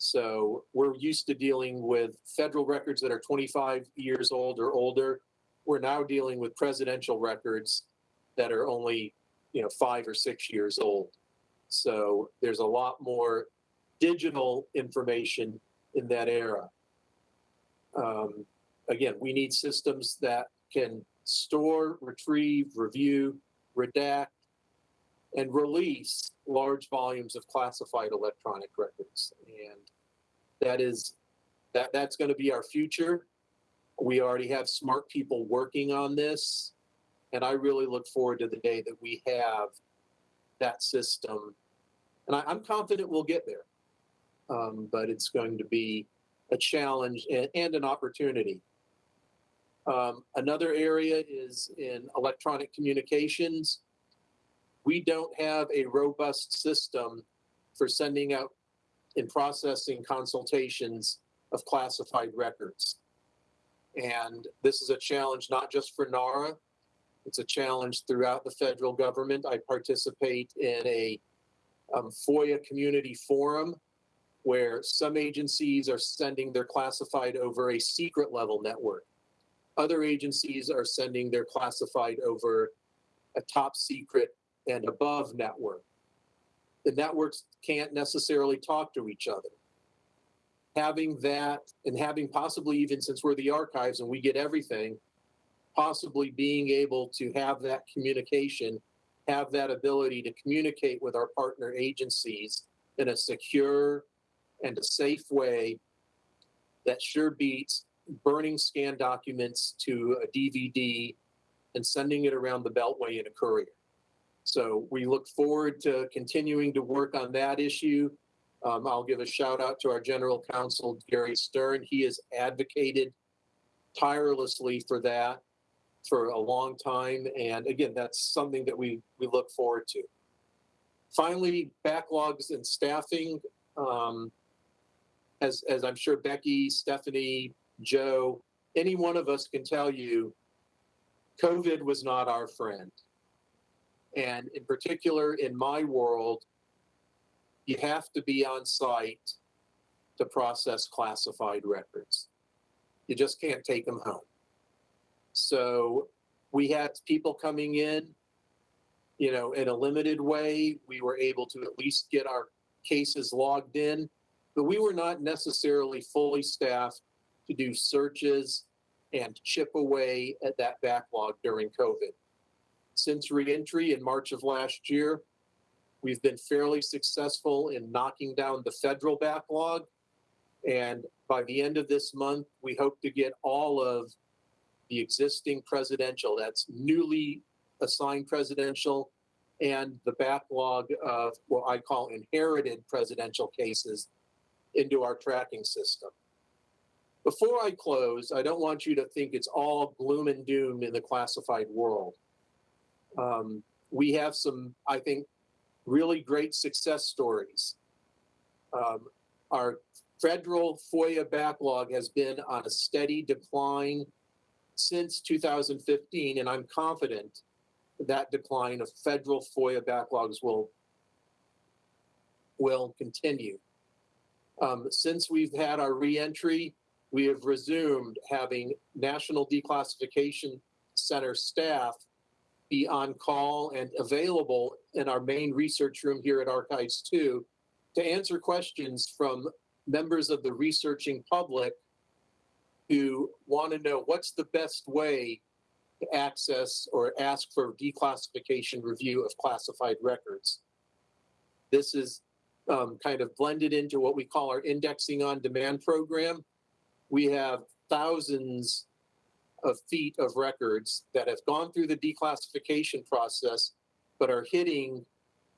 Speaker 5: So we're used to dealing with federal records that are 25 years old or older. We're now dealing with presidential records that are only, you know, five or six years old. So there's a lot more digital information in that era. Um, again, we need systems that can store, retrieve, review, redact, and release large volumes of classified electronic records. And that is that that's going to be our future. We already have smart people working on this. And I really look forward to the day that we have that system. And I, am confident we'll get there. Um, but it's going to be a challenge and, and an opportunity. Um, another area is in electronic communications we don't have a robust system for sending out and processing consultations of classified records. And this is a challenge not just for NARA, it's a challenge throughout the federal government. I participate in a um, FOIA community forum where some agencies are sending their classified over a secret level network. Other agencies are sending their classified over a top secret and above network. The networks can't necessarily talk to each other. Having that and having possibly even since we're the archives and we get everything, possibly being able to have that communication, have that ability to communicate with our partner agencies in a secure and a safe way that sure beats burning scan documents to a DVD and sending it around the Beltway in a courier. So we look forward to continuing to work on that issue. Um, I'll give a shout out to our general counsel, Gary Stern. He has advocated tirelessly for that for a long time. And again, that's something that we, we look forward to. Finally, backlogs and staffing. Um, as, as I'm sure Becky, Stephanie, Joe, any one of us can tell you, COVID was not our friend. And in particular, in my world, you have to be on site to process classified records. You just can't take them home. So we had people coming in, you know, in a limited way. We were able to at least get our cases logged in, but we were not necessarily fully staffed to do searches and chip away at that backlog during COVID. Since reentry in March of last year, we've been fairly successful in knocking down the federal backlog. And by the end of this month, we hope to get all of the existing presidential, that's newly assigned presidential, and the backlog of what I call inherited presidential cases into our tracking system. Before I close, I don't want you to think it's all gloom and doom in the classified world. Um, we have some, I think, really great success stories. Um, our federal FOIA backlog has been on a steady decline since 2015, and I'm confident that decline of federal FOIA backlogs will will continue. Um, since we've had our reentry, we have resumed having National Declassification Center staff be on call and available in our main research room here at Archives 2 to answer questions from members of the researching public who want to know what's the best way to access or ask for declassification review of classified records. This is um, kind of blended into what we call our indexing on demand program. We have thousands of feet of records that have gone through the declassification process, but are hitting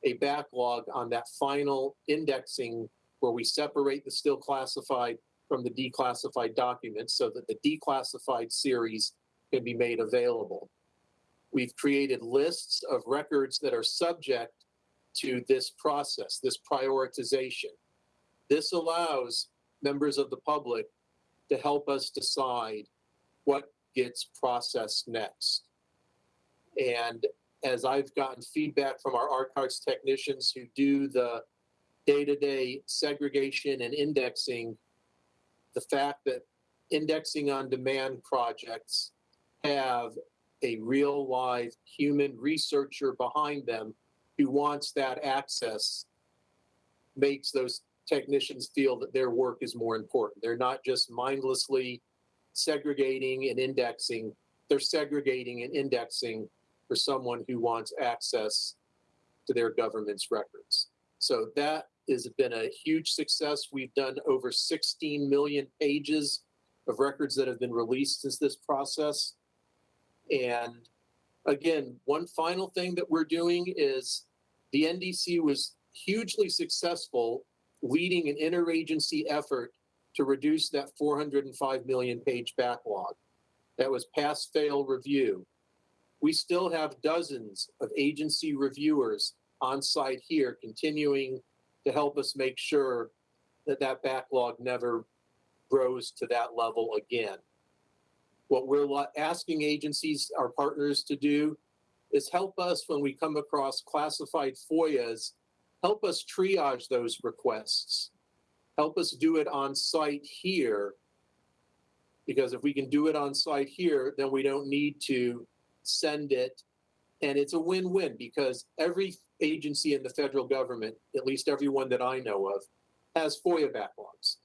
Speaker 5: a backlog on that final indexing where we separate the still classified from the declassified documents so that the declassified series can be made available. We've created lists of records that are subject to this process, this prioritization. This allows members of the public to help us decide what gets processed next. And as I've gotten feedback from our archives technicians who do the day-to-day segregation and indexing, the fact that indexing on demand projects have a real live human researcher behind them who wants that access makes those technicians feel that their work is more important. They're not just mindlessly segregating and indexing, they're segregating and indexing for someone who wants access to their government's records. So that has been a huge success. We've done over 16 million pages of records that have been released since this process. And again, one final thing that we're doing is the NDC was hugely successful leading an interagency effort to reduce that 405 million page backlog. That was pass fail review. We still have dozens of agency reviewers on site here continuing to help us make sure that that backlog never grows to that level again. What we're asking agencies, our partners to do is help us when we come across classified FOIAs, help us triage those requests. Help us do it on site here. Because if we can do it on site here, then we don't need to send it. And it's a win-win because every agency in the federal government, at least everyone that I know of, has FOIA backlogs.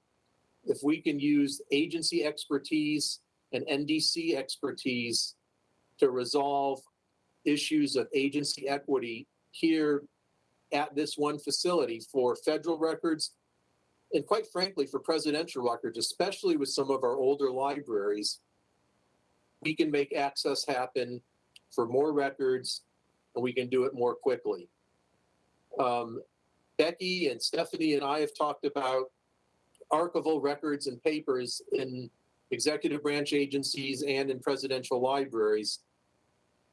Speaker 5: If we can use agency expertise and NDC expertise to resolve issues of agency equity here at this one facility for federal records and quite frankly for presidential records, especially with some of our older libraries, we can make access happen for more records and we can do it more quickly. Um, Becky and Stephanie and I have talked about archival records and papers in executive branch agencies and in presidential libraries.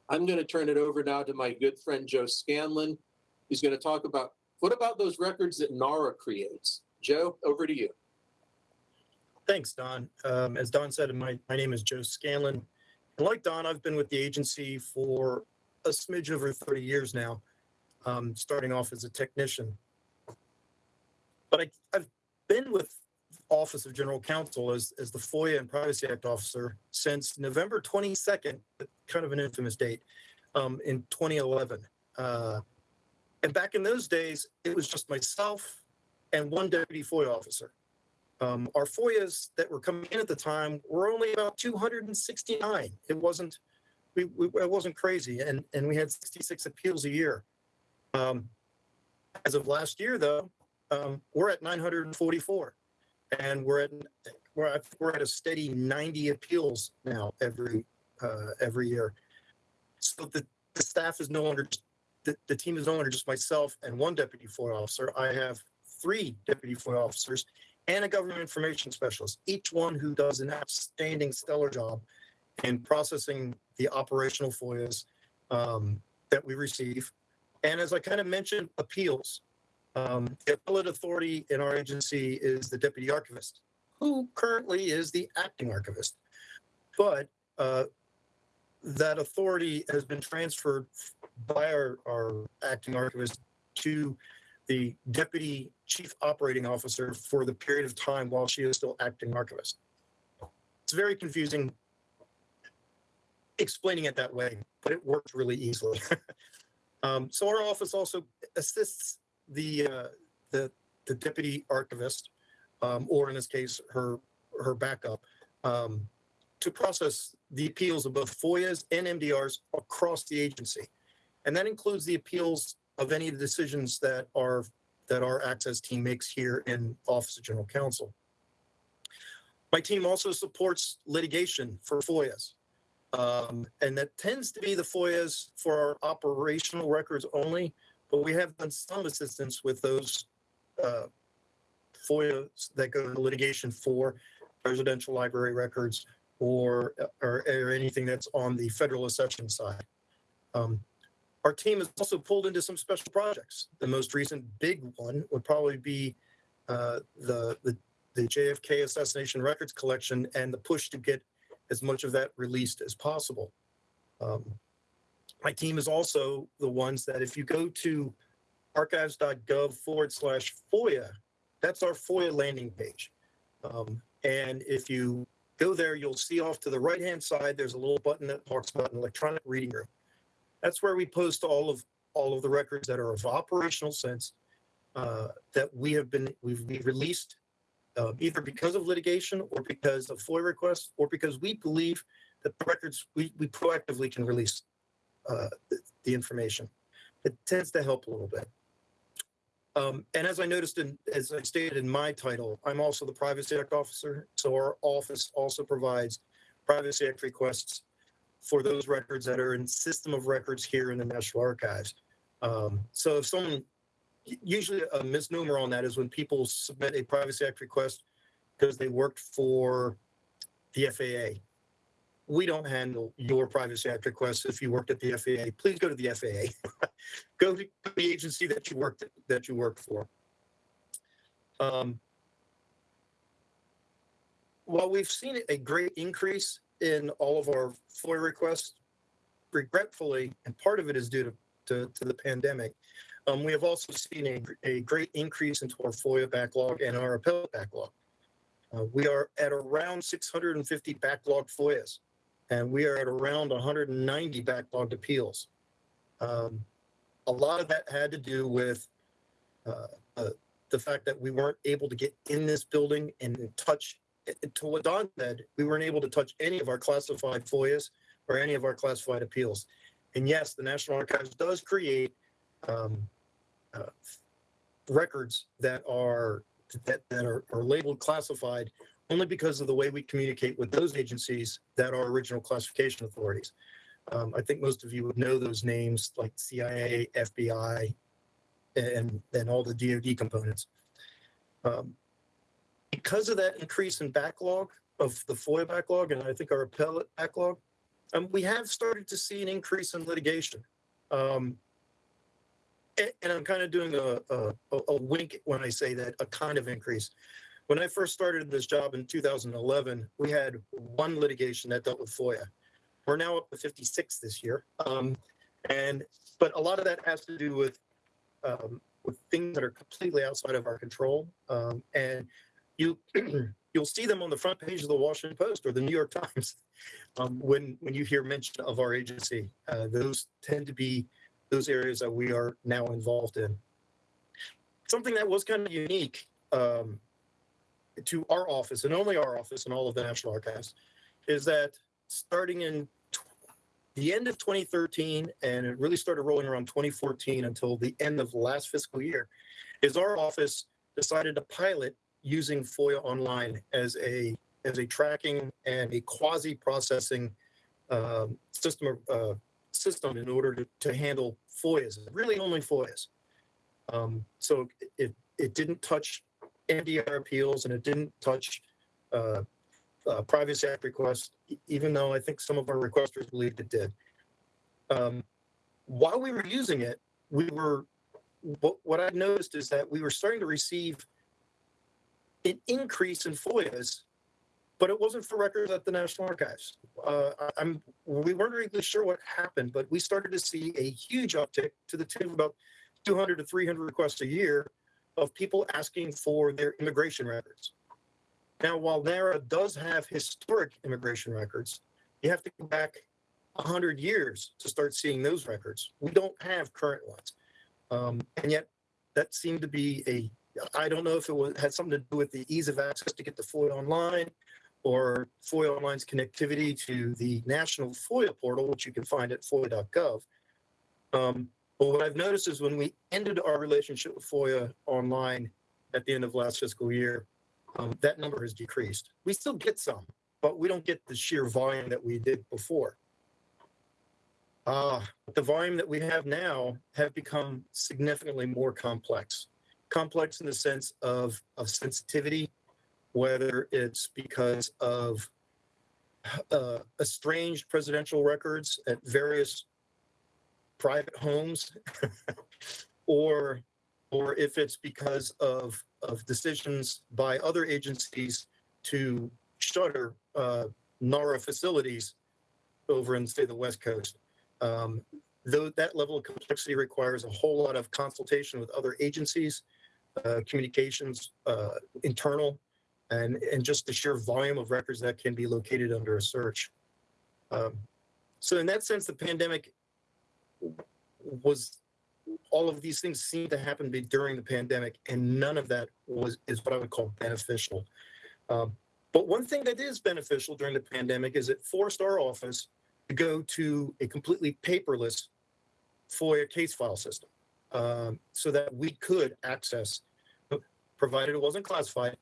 Speaker 5: I'm going to turn it over now to my good friend Joe Scanlon, who's going to talk about what about those records that NARA creates? Joe, over to you.
Speaker 6: Thanks, Don. Um, as Don said, my, my name is Joe Scanlon. And like Don, I've been with the agency for a smidge over 30 years now, um, starting off as a technician. But I, I've been with Office of General Counsel as, as the FOIA and Privacy Act officer since November 22nd, kind of an infamous date, um, in 2011. Uh, and back in those days, it was just myself and one deputy FOIA officer. Um, our FOIAs that were coming in at the time were only about 269. It wasn't, we, we it wasn't crazy, and and we had 66 appeals a year. Um, as of last year, though, um, we're at 944, and we're at we're at, we're at a steady 90 appeals now every uh, every year. So the, the staff is no longer the, the team is no longer just myself and one deputy FOIA officer. I have three deputy FOIA officers and a government information specialist, each one who does an outstanding, stellar job in processing the operational FOIAs um, that we receive. And as I kind of mentioned, appeals. Um, the appellate authority in our agency is the deputy archivist, who currently is the acting archivist. But uh, that authority has been transferred by our, our acting archivist to the deputy chief operating officer for the period of time while she is still acting archivist. It's very confusing explaining it that way, but it works really easily. <laughs> um, so our office also assists the uh, the the deputy archivist, um, or in this case, her her backup, um, to process the appeals of both FOIAs and MDRs across the agency, and that includes the appeals of any of the decisions that our that our access team makes here in Office of General Counsel. My team also supports litigation for FOIAs. Um, and that tends to be the FOIAs for our operational records only, but we have done some assistance with those uh, FOIAs that go to litigation for presidential library records or, or, or anything that's on the federal accession side. Um, our team has also pulled into some special projects. The most recent big one would probably be uh, the, the the JFK assassination records collection and the push to get as much of that released as possible. Um, my team is also the ones that if you go to archives.gov forward slash FOIA, that's our FOIA landing page. Um, and if you go there, you'll see off to the right hand side, there's a little button that talks about an electronic reading room. That's where we post all of all of the records that are of operational sense uh, that we have been we've, we've released uh, either because of litigation or because of FOIA requests or because we believe that the records we, we proactively can release uh, the, the information. It tends to help a little bit. Um, and as I noticed in, as I stated in my title, I'm also the Privacy Act officer. So our office also provides Privacy Act requests for those records that are in system of records here in the National Archives. Um, so if someone usually a misnomer on that is when people submit a Privacy Act request because they worked for the FAA. We don't handle your Privacy Act requests if you worked at the FAA. Please go to the FAA. <laughs> go to the agency that you worked that you worked for. Um, while we've seen a great increase in all of our FOIA requests, regretfully, and part of it is due to, to, to the pandemic, um, we have also seen a, a great increase into our FOIA backlog and our appellate backlog. Uh, we are at around 650 backlog FOIAs, and we are at around 190 backlogged appeals. Um, a lot of that had to do with uh, uh, the fact that we weren't able to get in this building and touch, to what Don said, we weren't able to touch any of our classified FOIAs or any of our classified appeals. And yes, the National Archives does create um, uh, records that are that, that are, are labeled classified only because of the way we communicate with those agencies that are original classification authorities. Um, I think most of you would know those names like CIA, FBI, and then all the DoD components. Um, because of that increase in backlog of the FOIA backlog, and I think our appellate backlog, um, we have started to see an increase in litigation. Um, and, and I'm kind of doing a, a, a wink when I say that, a kind of increase. When I first started this job in 2011, we had one litigation that dealt with FOIA. We're now up to 56 this year. Um, and, but a lot of that has to do with, um, with things that are completely outside of our control. Um, and you, <clears throat> you'll see them on the front page of the Washington Post or the New York Times. <laughs> Um, when, when you hear mention of our agency, uh, those tend to be those areas that we are now involved in. Something that was kind of unique um, to our office and only our office and all of the National Archives is that starting in the end of 2013 and it really started rolling around 2014 until the end of last fiscal year is our office decided to pilot using FOIA online as a as a tracking and a quasi processing um, system uh, system in order to, to handle FOIAs, really only FOIAs. Um, so it, it didn't touch MDR appeals and it didn't touch uh, uh, Privacy Act requests, even though I think some of our requesters believed it did. Um, while we were using it, we were, what, what I noticed is that we were starting to receive an increase in FOIAs, but it wasn't for records at the National Archives. Uh, I'm, we weren't really sure what happened, but we started to see a huge uptick to the tune of about 200 to 300 requests a year of people asking for their immigration records. Now, while NARA does have historic immigration records, you have to go back 100 years to start seeing those records. We don't have current ones. Um, and yet, that seemed to be a, I don't know if it was, had something to do with the ease of access to get the FOIA online or FOIA Online's connectivity to the national FOIA portal, which you can find at foia.gov. Um, but what I've noticed is when we ended our relationship with FOIA Online at the end of last fiscal year, um, that number has decreased. We still get some, but we don't get the sheer volume that we did before. Uh, the volume that we have now have become significantly more complex. Complex in the sense of, of sensitivity, whether it's because of uh, estranged presidential records at various private homes, <laughs> or or if it's because of of decisions by other agencies to shutter uh, NARA facilities over in say the West Coast. Um, though that level of complexity requires a whole lot of consultation with other agencies, uh, communications, uh, internal, and and just the sheer volume of records that can be located under a search. Um, so in that sense, the pandemic was all of these things seemed to happen during the pandemic, and none of that was is what I would call beneficial. Um, but one thing that is beneficial during the pandemic is it forced our office to go to a completely paperless FOIA case file system, um, so that we could access, provided it wasn't classified,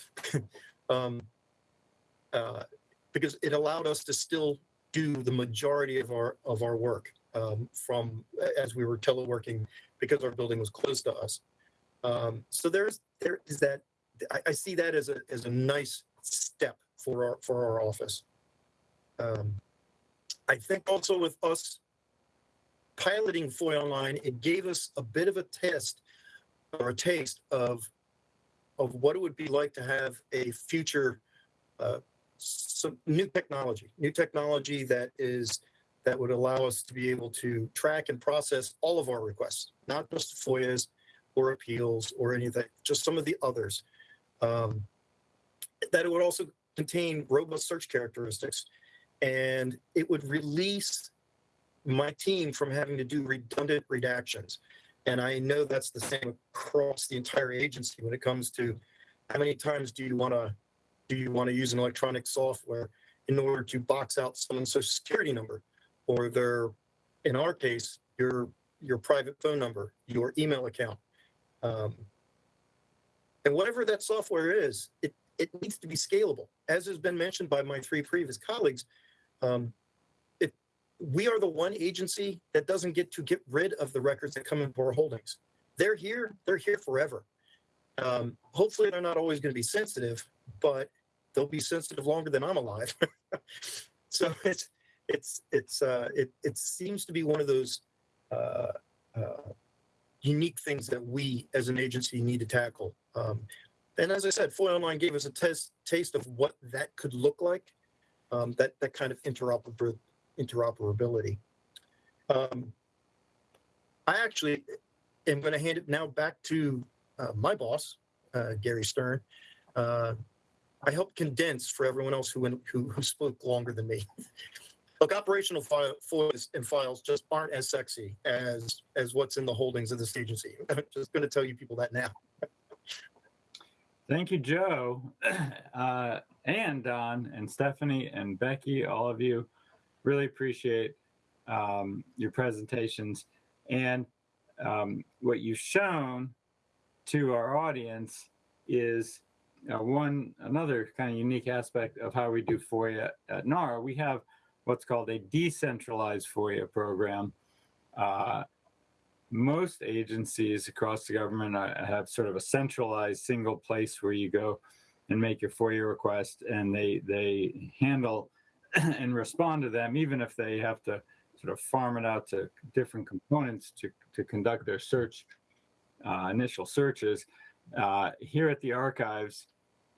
Speaker 6: <laughs> um, uh, because it allowed us to still do the majority of our of our work um, from as we were teleworking because our building was close to us. Um, so there's there is that I, I see that as a as a nice step for our for our office. Um, I think also with us piloting FOIA Online, it gave us a bit of a test or a taste of of what it would be like to have a future uh, some new technology, new technology that is that would allow us to be able to track and process all of our requests, not just FOIAs or appeals or anything, just some of the others. Um, that it would also contain robust search characteristics and it would release my team from having to do redundant redactions. And I know that's the same across the entire agency when it comes to how many times do you want to do you want to use an electronic software in order to box out someone's social security number or their, in our case, your your private phone number, your email account. Um, and whatever that software is, it, it needs to be scalable. As has been mentioned by my three previous colleagues, um, we are the one agency that doesn't get to get rid of the records that come into our holdings. They're here, they're here forever. Um, hopefully they're not always going to be sensitive, but they'll be sensitive longer than I'm alive. <laughs> so it's, it's, it's, uh, it, it seems to be one of those, uh, uh, unique things that we as an agency need to tackle. Um, and as I said, FOIA Online gave us a test, taste of what that could look like, um, that, that kind of interoper, interoperability. Um, I actually am going to hand it now back to uh, my boss, uh, Gary Stern. Uh, I helped condense for everyone else who, went, who, who spoke longer than me. Look, operational files and files just aren't as sexy as as what's in the holdings of this agency. <laughs> I'm just going to tell you people that now.
Speaker 2: Thank you, Joe, <clears throat> uh, and Don, and Stephanie, and Becky, all of you. Really appreciate um, your presentations and um, what you've shown to our audience is uh, one another kind of unique aspect of how we do FOIA at NARA. We have what's called a decentralized FOIA program. Uh, most agencies across the government uh, have sort of a centralized single place where you go and make your FOIA request and they, they handle <clears throat> and respond to them, even if they have to sort of farm it out to different components to, to conduct their search, uh, initial searches. Uh, here at the archives,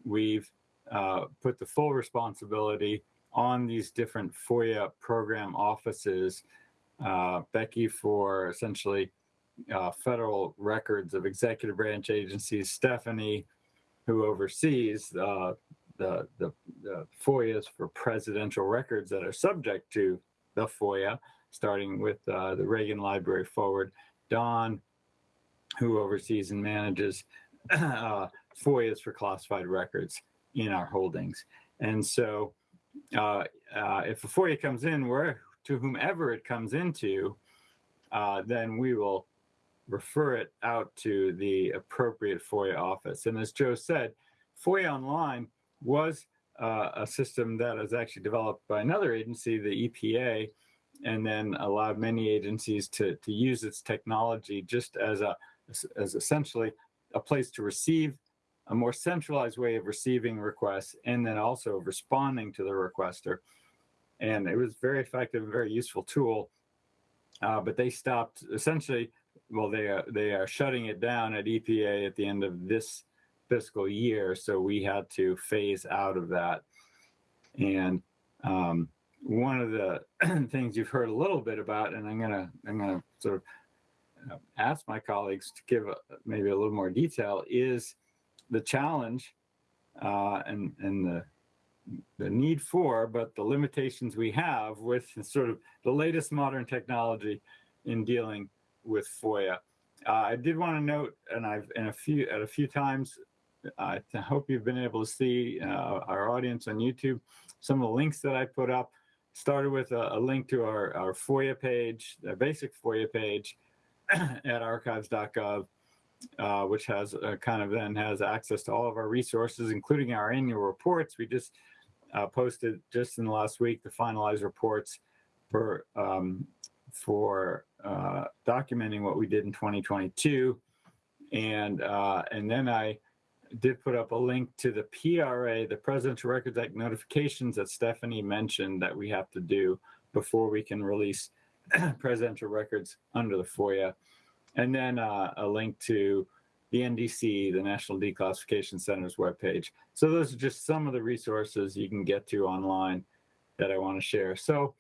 Speaker 2: we've uh, put the full responsibility on these different FOIA program offices. Uh, Becky for essentially uh, federal records of executive branch agencies, Stephanie, who oversees uh, the, the, the FOIAs for presidential records that are subject to the FOIA, starting with uh, the Reagan Library Forward, Don, who oversees and manages <clears throat> uh, FOIAs for classified records in our holdings. And so uh, uh, if a FOIA comes in, where to whomever it comes into, uh, then we will refer it out to the appropriate FOIA office. And as Joe said, FOIA Online was uh, a system that was actually developed by another agency, the EPA, and then allowed many agencies to, to use its technology just as a as essentially a place to receive a more centralized way of receiving requests and then also responding to the requester. And it was very effective, very useful tool. Uh, but they stopped essentially, well, they are, they are shutting it down at EPA at the end of this fiscal year. So we had to phase out of that. And um, one of the <clears throat> things you've heard a little bit about, and I'm gonna I'm gonna sort of uh, ask my colleagues to give a, maybe a little more detail, is the challenge uh, and and the the need for, but the limitations we have with sort of the latest modern technology in dealing with FOIA. Uh, I did want to note, and I've in a few at a few times, I hope you've been able to see uh, our audience on YouTube. Some of the links that I put up started with a, a link to our, our FOIA page, a basic FOIA page <clears throat> at archives.gov uh, which has uh, kind of then has access to all of our resources, including our annual reports. We just uh, posted just in the last week the finalized reports for um, for uh, documenting what we did in 2022, and uh, and then I did put up a link to the PRA, the Presidential Records Act notifications that Stephanie mentioned that we have to do before we can release <clears throat> presidential records under the FOIA and then uh, a link to the NDC, the National Declassification Center's webpage. So those are just some of the resources you can get to online that I want to share. So,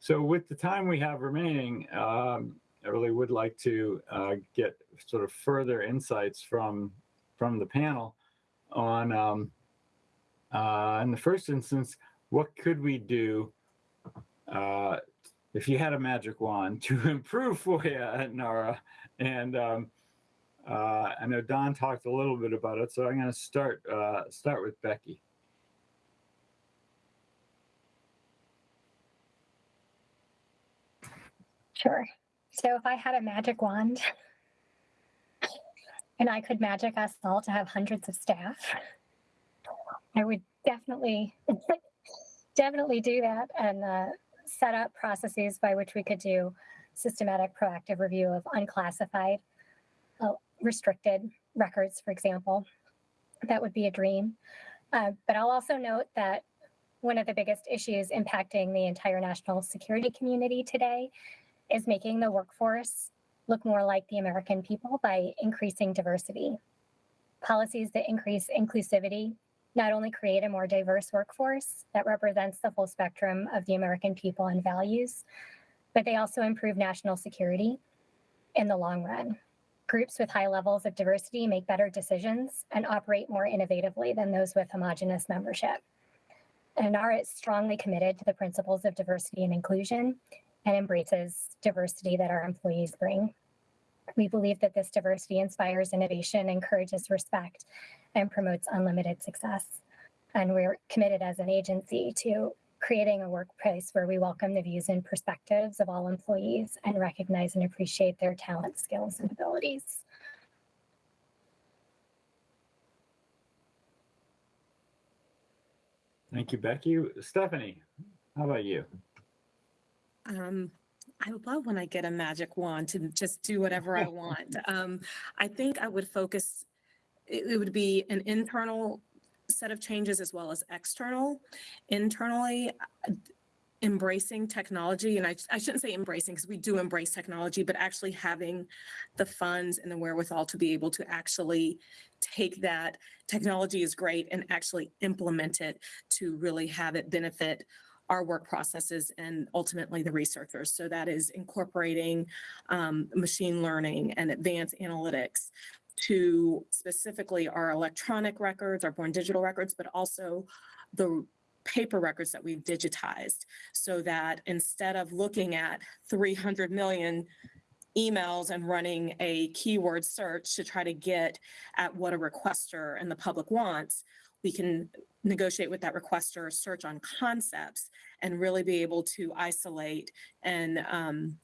Speaker 2: so with the time we have remaining, um, I really would like to uh, get sort of further insights from from the panel on, um, uh, in the first instance, what could we do uh, if you had a magic wand to <laughs> improve FOIA NARA? And um, uh, I know Don talked a little bit about it, so I'm going to start uh, start with Becky.
Speaker 3: Sure. So if I had a magic wand and I could magic us all to have hundreds of staff, I would definitely, <laughs> definitely do that and uh, set up processes by which we could do systematic proactive review of unclassified, uh, restricted records, for example. That would be a dream. Uh, but I'll also note that one of the biggest issues impacting the entire national security community today is making the workforce look more like the American people by increasing diversity. Policies that increase inclusivity not only create a more diverse workforce that represents the full spectrum of the American people and values, but they also improve national security in the long run. Groups with high levels of diversity make better decisions and operate more innovatively than those with homogenous membership. And NARA is strongly committed to the principles of diversity and inclusion and embraces diversity that our employees bring. We believe that this diversity inspires innovation, encourages respect, and promotes unlimited success. And we're committed as an agency to creating a workplace where we welcome the views and perspectives of all employees and recognize and appreciate their talent, skills, and abilities.
Speaker 2: Thank you, Becky. Stephanie, how about you?
Speaker 4: Um, I love when I get a magic wand to just do whatever I want. <laughs> Um, I think I would focus, it, it would be an internal set of changes as well as external. Internally, uh, embracing technology, and I, I shouldn't say embracing because we do embrace technology, but actually having the funds and the wherewithal to be able to actually take that technology is great and actually implement it to really have it benefit our work processes and ultimately the researchers. So that is incorporating um, machine learning and advanced analytics to specifically our electronic records, our born digital records, but also the paper records that we've digitized so that instead of looking at 300 million emails and running a keyword search to try to get at what a requester and the public wants, we can negotiate with that requester, search on concepts, and really be able to isolate and um,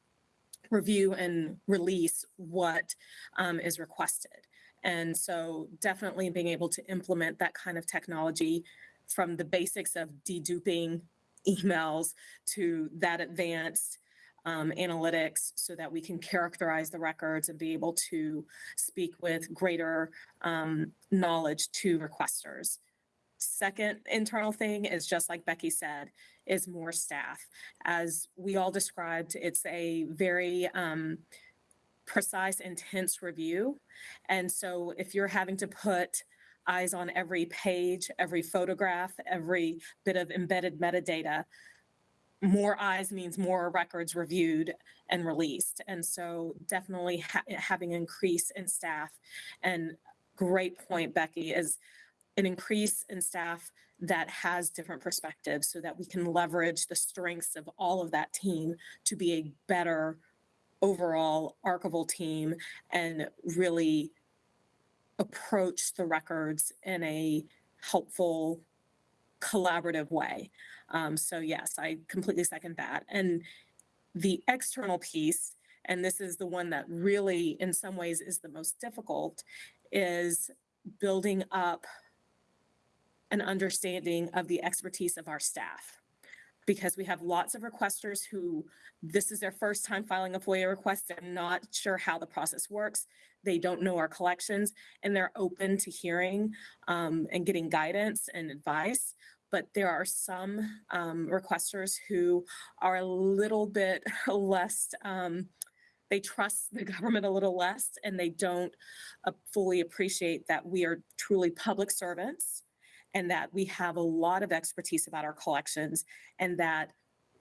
Speaker 4: review and release what um, is requested. And so definitely being able to implement that kind of technology from the basics of deduping emails to that advanced um, analytics so that we can characterize the records and be able to speak with greater um, knowledge to requesters. Second internal thing is just like Becky said, is more staff. As we all described, it's a very um, precise, intense review. And so if you're having to put eyes on every page, every photograph, every bit of embedded metadata, more eyes means more records reviewed and released. And so definitely ha having increase in staff and great point, Becky, is an increase in staff that has different perspectives so that we can leverage the strengths of all of that team to be a better overall archival team and really approach the records in a helpful collaborative way. Um, so yes, I completely second that. And the external piece, and this is the one that really in some ways is the most difficult, is building up an understanding of the expertise of our staff. Because we have lots of requesters who this is their first time filing a FOIA request and not sure how the process works. They don't know our collections and they're open to hearing um, and getting guidance and advice. But there are some um, requesters who are a little bit <laughs> less um, they trust the government a little less and they don't uh, fully appreciate that we are truly public servants and that we have a lot of expertise about our collections and that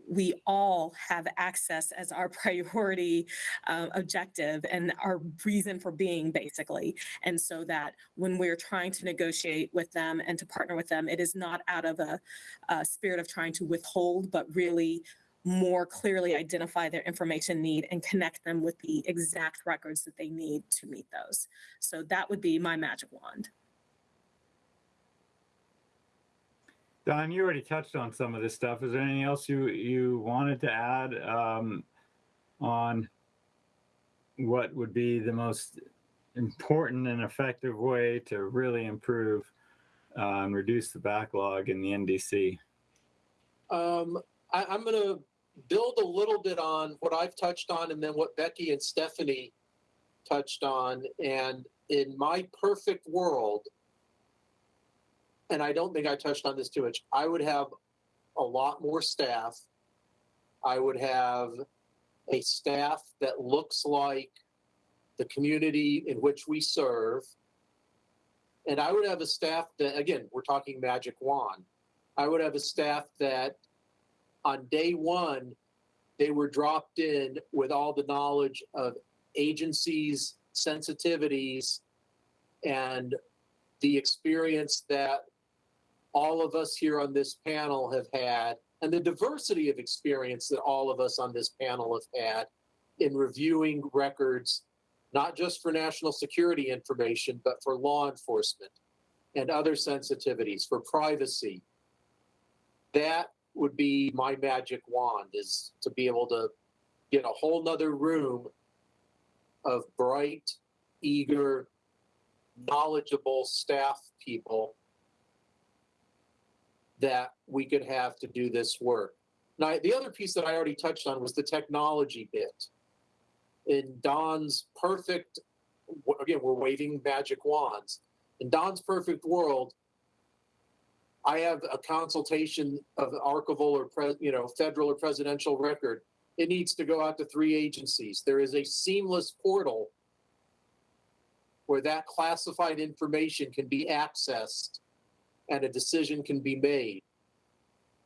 Speaker 4: we all have access as our <laughs> priority uh, objective and our reason for being basically. And so that when we're trying to negotiate with them and to partner with them it is not out of a, a spirit of trying to withhold but really more clearly identify their information need and connect them with the exact records that they need to meet those. So that would be my magic wand
Speaker 2: Don, you already touched on some of this stuff. Is there anything else you you wanted to add um, on what would be the most important and effective way to really improve uh, and reduce the backlog in the NDC?
Speaker 5: Um, I, I'm going to build a little bit on what I've touched on and then what Becky and Stephanie touched on. And in my perfect world, and I don't think I touched on this too much, I would have a lot more staff. I would have a staff that looks like the community in which we serve. And I would have a staff that, again, we're talking magic wand. I would have a staff that on day one, they were dropped in with all the knowledge of agencies, sensitivities, and the experience that all of us here on this panel have had, and the diversity of experience that all of us on this panel have had in reviewing records, not just for national security information, but for law enforcement and other sensitivities, for privacy. That would be my magic wand is to be able to get a whole nother room of bright, eager, knowledgeable staff people that we could have to do this work. Now, the other piece that I already touched on was the technology bit. In Don's perfect, again, we're waving magic wands. In Don's perfect world, I have a consultation of archival or pre, you know federal or presidential record. It needs to go out to three agencies. There is a seamless portal where that classified information can be accessed and a decision can be made.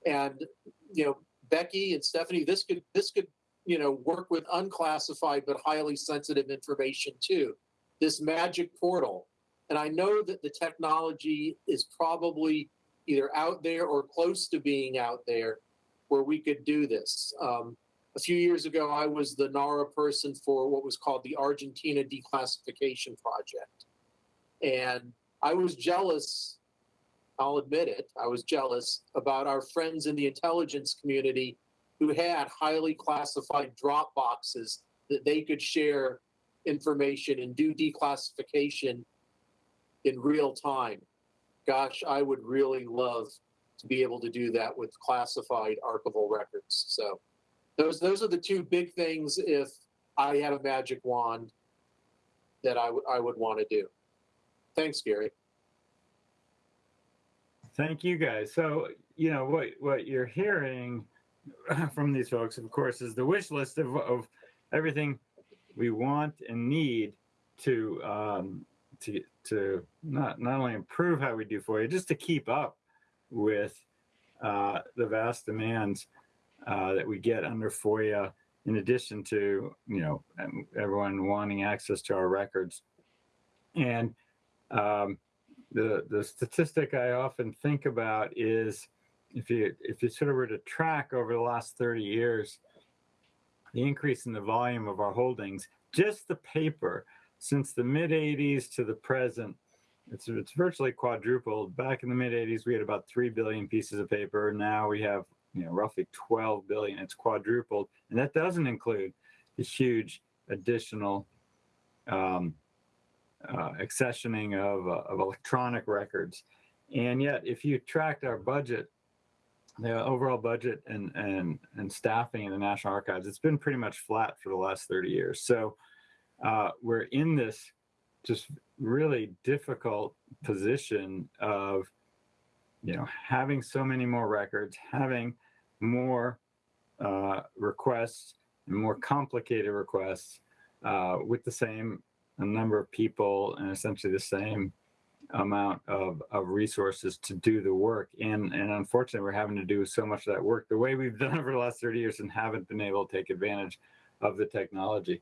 Speaker 5: And you know, Becky and Stephanie, this could this could you know work with unclassified but highly sensitive information too. This magic portal, and I know that the technology is probably either out there or close to being out there where we could do this. Um, a few years ago, I was the NARA person for what was called the Argentina Declassification Project. And I was jealous, I'll admit it, I was jealous about our friends in the intelligence community who had highly classified drop boxes that they could share information and do declassification in real time gosh, I would really love to be able to do that with classified archival records. So those those are the two big things if I had a magic wand that I, I would want to do. Thanks, Gary.
Speaker 2: Thank you guys. So, you know, what, what you're hearing <clears throat> from these folks, of course, is the wish list of, of everything we want and need to um, to to not not only improve how we do FOIA, just to keep up with uh, the vast demands uh, that we get under FOIA. In addition to you know everyone wanting access to our records, and um, the the statistic I often think about is if you if you sort of were to track over the last 30 years the increase in the volume of our holdings, just the paper since the mid 80s to the present, it's it's virtually quadrupled. Back in the mid 80s, we had about three billion pieces of paper. Now we have you know roughly 12 billion. It's quadrupled, and that doesn't include the huge additional um, uh, accessioning of uh, of electronic records. And yet, if you tracked our budget, the overall budget and and and staffing in the National Archives, it's been pretty much flat for the last 30 years. So uh, we're in this just really difficult position of you know having so many more records having more uh, requests and more complicated requests uh, with the same number of people and essentially the same amount of, of resources to do the work. And, and unfortunately, we're having to do so much of that work the way we've <laughs> done over the last 30 years and haven't been able to take advantage of the technology.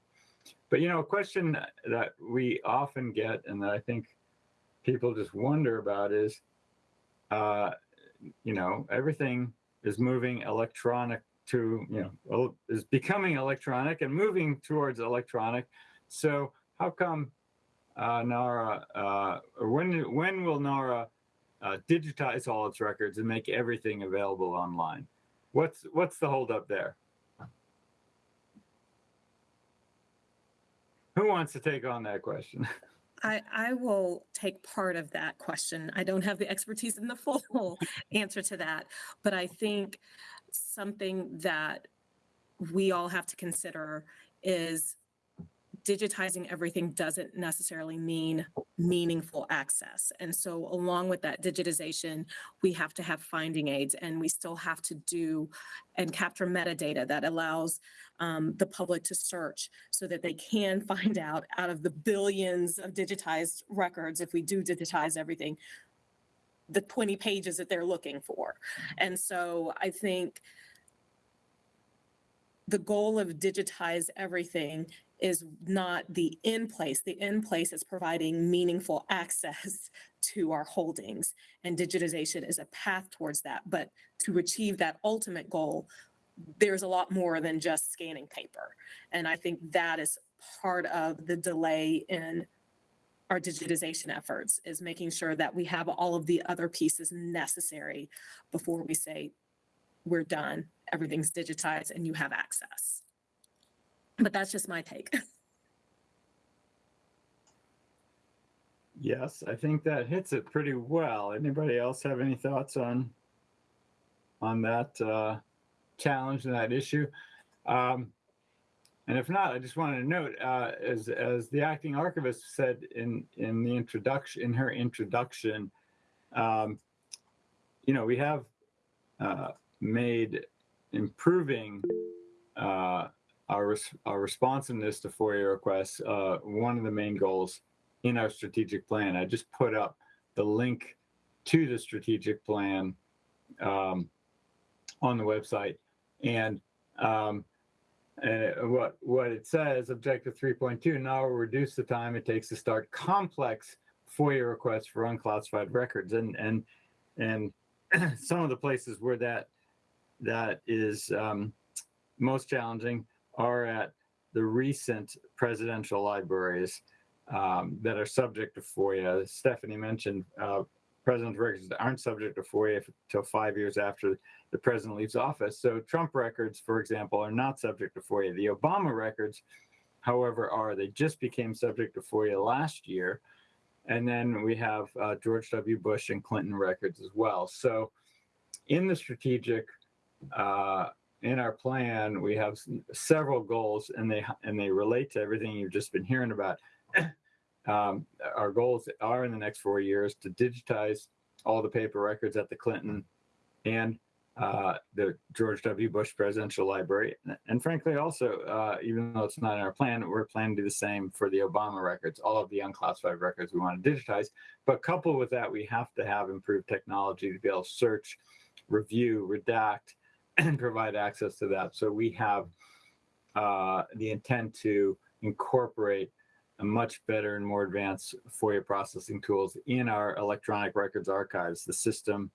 Speaker 2: But, you know, a question that we often get and that I think people just wonder about is, uh, you know, everything is moving electronic to, you know, is becoming electronic and moving towards electronic. So how come uh, NARA, uh, when when will NARA uh, digitize all its records and make everything available online? What's what's the holdup there? Who wants to take on that question? <laughs>
Speaker 4: I, I will take part of that question. I don't have the expertise in the full <laughs> answer to that, but I think something that we all have to consider is digitizing everything doesn't necessarily mean meaningful access. And so along with that digitization, we have to have finding aids and we still have to do and capture metadata that allows um, the public to search so that they can <laughs> find out out of the billions of digitized records, if we do digitize everything, the 20 pages that they're looking for. And so I think the goal of digitize everything is not the in place. The in place is providing meaningful <laughs> access to our holdings and digitization is a path towards that. But to achieve that ultimate goal, there's a lot more than just scanning paper. And I think that is part of the delay in our digitization efforts is making sure that we have all of the other pieces necessary before we say we're done, everything's digitized and you have access. But that's just my take. <laughs>
Speaker 2: Yes, I think that hits it pretty well. Anybody else have any thoughts on on that uh, challenge and that issue? Um, and if not, I just wanted to note, uh, as as the acting archivist said in in the introduction, in her introduction, um, you know, we have uh, made improving uh, our, res- our responsiveness to FOIA requests uh, one of the main goals in our strategic plan. I just put up the link to the strategic plan um, on the website, and um, and what what it says, objective 3.2, now reduce the time it takes to start complex FOIA requests for unclassified records, and and and <clears throat> some of the places where that that is um, most challenging are at the recent presidential libraries um, that are subject to FOIA. Stephanie mentioned uh, president's records aren't subject to FOIA until five years after the president leaves office. So Trump records, for example, are not subject to FOIA. The Obama records, however, are. They just became subject to FOIA last year. And then we have uh, George W. Bush and Clinton records as well. So in the strategic uh, in our plan, we have several goals, and they and they relate to everything you've just been hearing about. <coughs> um, our goals are in the next four years to digitize all the paper records at the Clinton and uh, the George W. Bush Presidential Library, and frankly, also uh, even though it's not in our plan, we're planning to do the same for the Obama records, all of the unclassified records we want to digitize. But coupled with that, we have to have improved technology to be able to search, review, redact and <clears throat> provide access to that. So we have uh, the intent to incorporate a much better and more advanced FOIA processing tools in our electronic records archives, the system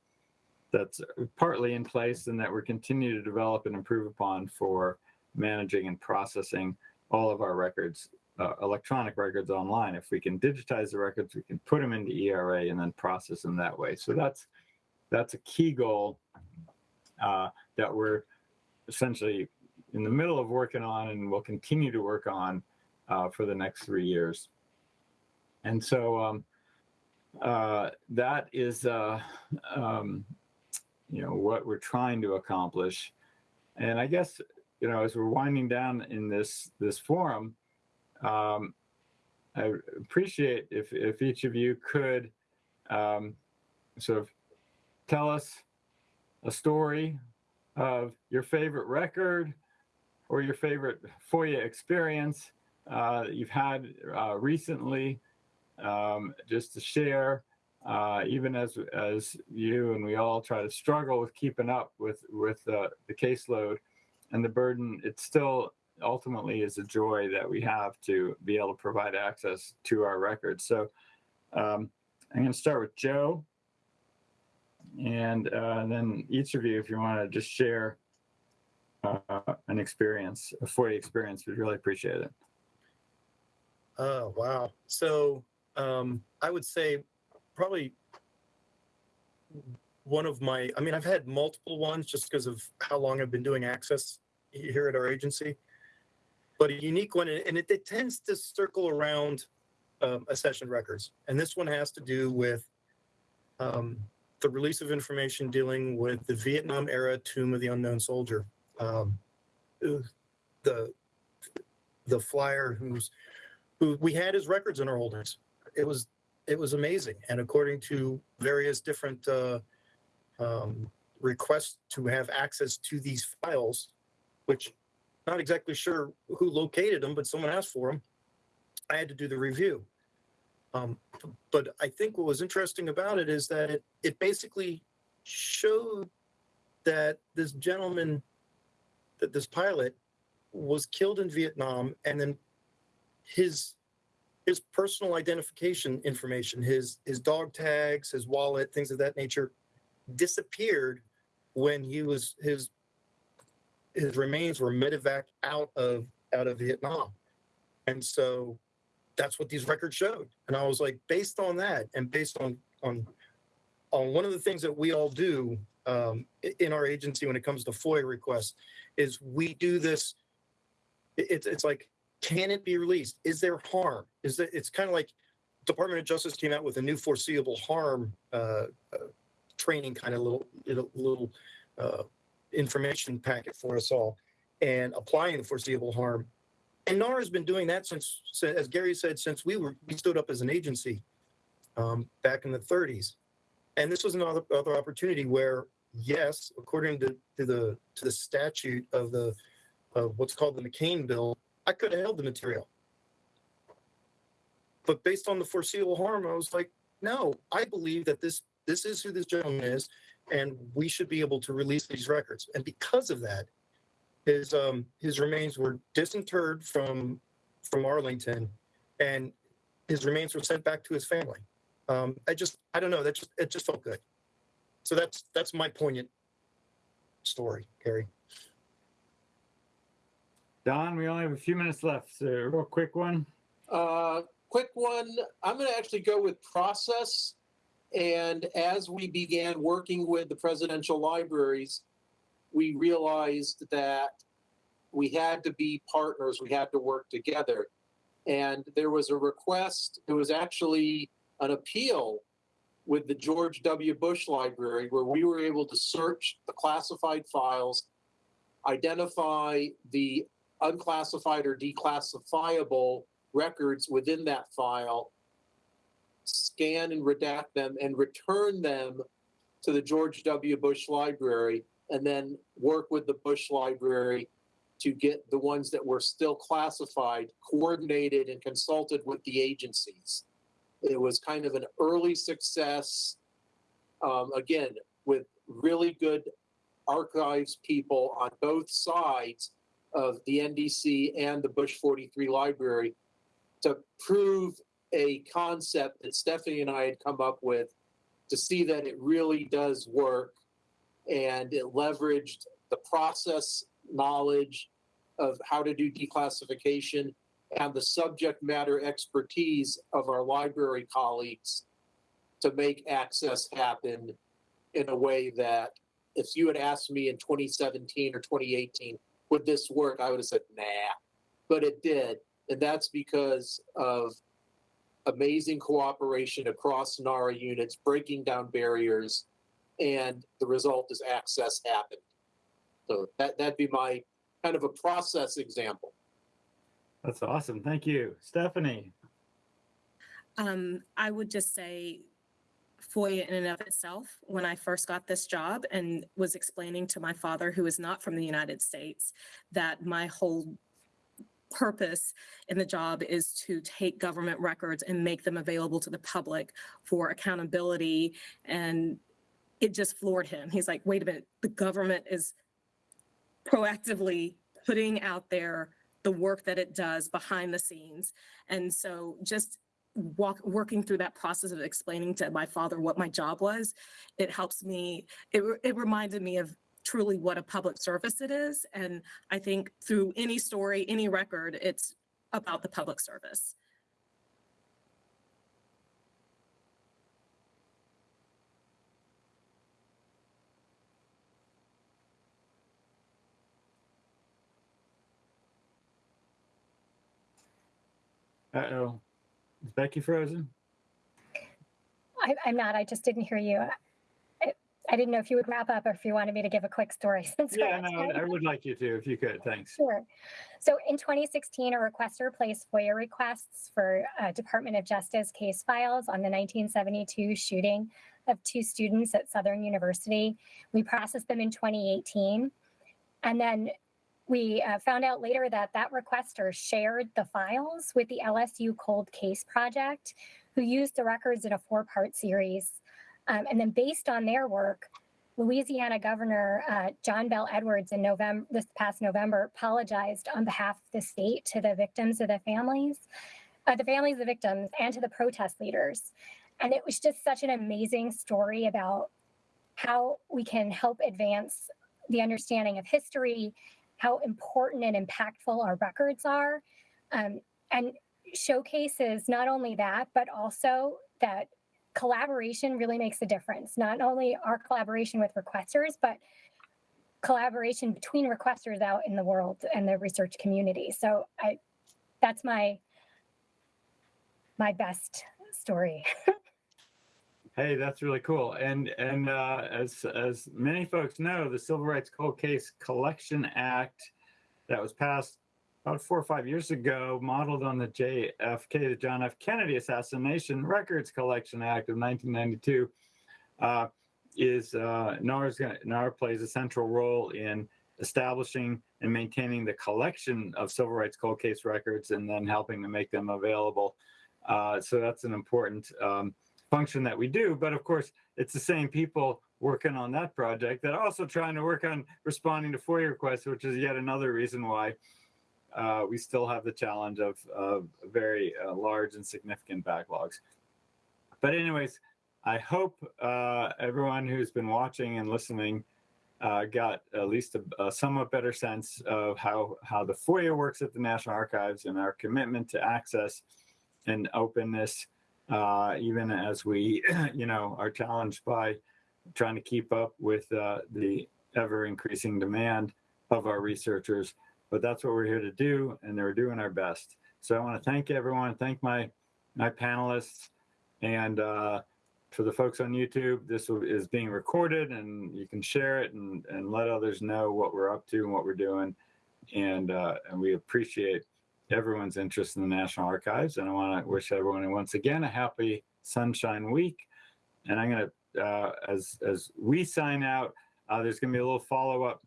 Speaker 2: that's partly in place and that we're continuing to develop and improve upon for managing and processing all of our records, uh, electronic records online. If we can digitize the records, we can put them into ERA and then process them that way. So that's that's a key goal uh, that we're essentially in the middle of working on and will continue to work on uh, for the next three years. And so um, uh, that is, uh, um, you know, what we're trying to accomplish. And I guess, you know, as we're winding down in this this forum, um, I appreciate if if each of you could um, sort of tell us a story of your favorite record or your favorite FOIA experience uh, you've had uh, recently, um, just to share. Uh, even as as you and we all try to struggle with keeping up with with the caseload and the burden, it still ultimately is a joy that we have to be able to provide access to our records. So um, I'm going to start with Joe, and uh, then each of you, if you want to just share uh, an experience, a FOIA experience, we'd really appreciate it.
Speaker 6: Oh, wow. So um, I would say probably one of my, I mean, I've had multiple ones just because of how long I've been doing access here at our agency. But a unique one, and it, it tends to circle around um, accession records. And this one has to do with um, the release of information dealing with the Vietnam era Tomb of the Unknown Soldier. Um, the the flyer who's who we had his records in our holdings. It was it was amazing, and according to various different uh, um, requests to have access to these files, which not exactly sure who located them, but someone asked for them. I had to do the review. Um, but I think what was interesting about it is that it it basically showed that this gentleman, that this pilot, was killed in Vietnam, and then his his personal identification information, his his dog tags, his wallet, things of that nature, disappeared when he was his his remains were medevac out of out of Vietnam, and so that's what these records showed. And I was like, based on that, and based on on on one of the things that we all do um, in our agency when it comes to FOIA requests is we do this. It's it's like can it be released? Is there harm? Is that it's kind of like Department of Justice came out with a new foreseeable harm uh, uh, training kind of little little, uh, information packet for us all, and applying the foreseeable harm. And NAR has been doing that since, as Gary said, since we were we stood up as an agency um, back in the 30s. And this was another other opportunity where, yes, according to, to the to the statute of the of what's called the McCain bill, I could have held the material. But based on the foreseeable harm, I was like, no, I believe that this this is who this gentleman is, and we should be able to release these records. And because of that, his um his remains were disinterred from from Arlington, and his remains were sent back to his family. Um, I just I don't know that just it just felt good. So that's that's my poignant story, Gary.
Speaker 2: Don, we only have a few minutes left. So a real quick one.
Speaker 5: Uh, quick one. I'm going to actually go with process. And as we began working with the presidential libraries, we realized that we had to be partners. We had to work together. And there was a request. It was actually an appeal with the George W. Bush Library where we were able to search the classified files, identify the unclassified or declassifiable records within that file, scan and redact them, and return them to the George W. Bush Library, and then work with the Bush Library to get the ones that were still classified coordinated and consulted with the agencies. It was kind of an early success, um, again, with really good archives people on both sides of the NDC and the Bush 43 Library to prove a concept that Stephanie and I had come up with to see that it really does work. And it leveraged the process knowledge of how to do declassification and the subject matter expertise of our library colleagues to make access happen in a way that if you had asked me in 2017 or 2018, would this work? I would have said, nah, but it did. And that's because of amazing cooperation across NARA units, breaking down barriers, and the result is access happened. So that, that'd be my kind of a process example.
Speaker 2: That's awesome. Thank you. Stephanie.
Speaker 4: Um, I would just say FOIA in and of itself, when I first got this job and was explaining to my father, who is not from the United States, that my whole purpose in the job is to take government records and make them available to the public for accountability. And it just floored him. He's like, wait a minute, the government is proactively putting out there the work that it does behind the scenes. And so just walk, working through that process of explaining to my father what my job was, it helps me, it, it reminded me of truly what a public service it is. And I think through any story, any record, it's about the public service.
Speaker 2: Uh-oh. Is Becky frozen?
Speaker 3: I, I'm not, I just didn't hear you. I, I didn't know if you would wrap up or if you wanted me to give a quick story <laughs> since.
Speaker 2: Yeah, no. I would like you to, if you could, thanks.
Speaker 3: Sure. So in 2016, a requester placed FOIA requests for uh, Department of Justice case files on the 1972 shooting of two students at Southern University. We processed them in 2018. And then we uh, found out later that that requester shared the files with the LSU Cold Case Project, who used the records in a four part series. Um, and then based on their work, Louisiana Governor uh, John Bell Edwards in November, this past November, apologized on behalf of the state to the victims of the families, uh, the families of the victims, and to the protest leaders. And it was just such an amazing story about how we can help advance the understanding of history, how important and impactful our records are, um, and showcases not only that, but also that collaboration really makes a difference. Not only our collaboration with requesters, but collaboration between requesters out in the world and the research community. So I, that's my my best story. <laughs>
Speaker 2: Hey, that's really cool. And and uh, as as many folks know, the Civil Rights Cold Case Collection Act that was passed about four or five years ago, modeled on the JFK, the John F. Kennedy Assassination Records Collection Act of 1992, uh, is uh, NARA's NARA plays a central role in establishing and maintaining the collection of civil rights cold case records and then helping to make them available. Uh, so that's an important um, function that we do. But of course, it's the same people working on that project that are also trying to work on responding to FOIA requests, which is yet another reason why uh, we still have the challenge of, of very uh, large and significant backlogs. But anyways, I hope uh, everyone who's been watching and listening uh, got at least a, a somewhat better sense of how, how the FOIA works at the National Archives and our commitment to access and openness, uh, even as we, <clears throat> you know, are challenged by trying to keep up with uh, the ever increasing demand of our researchers. But that's what we're here to do, and they're doing our best. So I want to thank everyone, thank my my panelists, and uh, for the folks on YouTube, this is being recorded, and you can share it and and let others know what we're up to and what we're doing, and uh, and we appreciate everyone's interest in the National Archives. And I want to wish everyone once again a happy Sunshine Week. And I'm going to, uh, as as we sign out, uh, there's going to be a little follow up.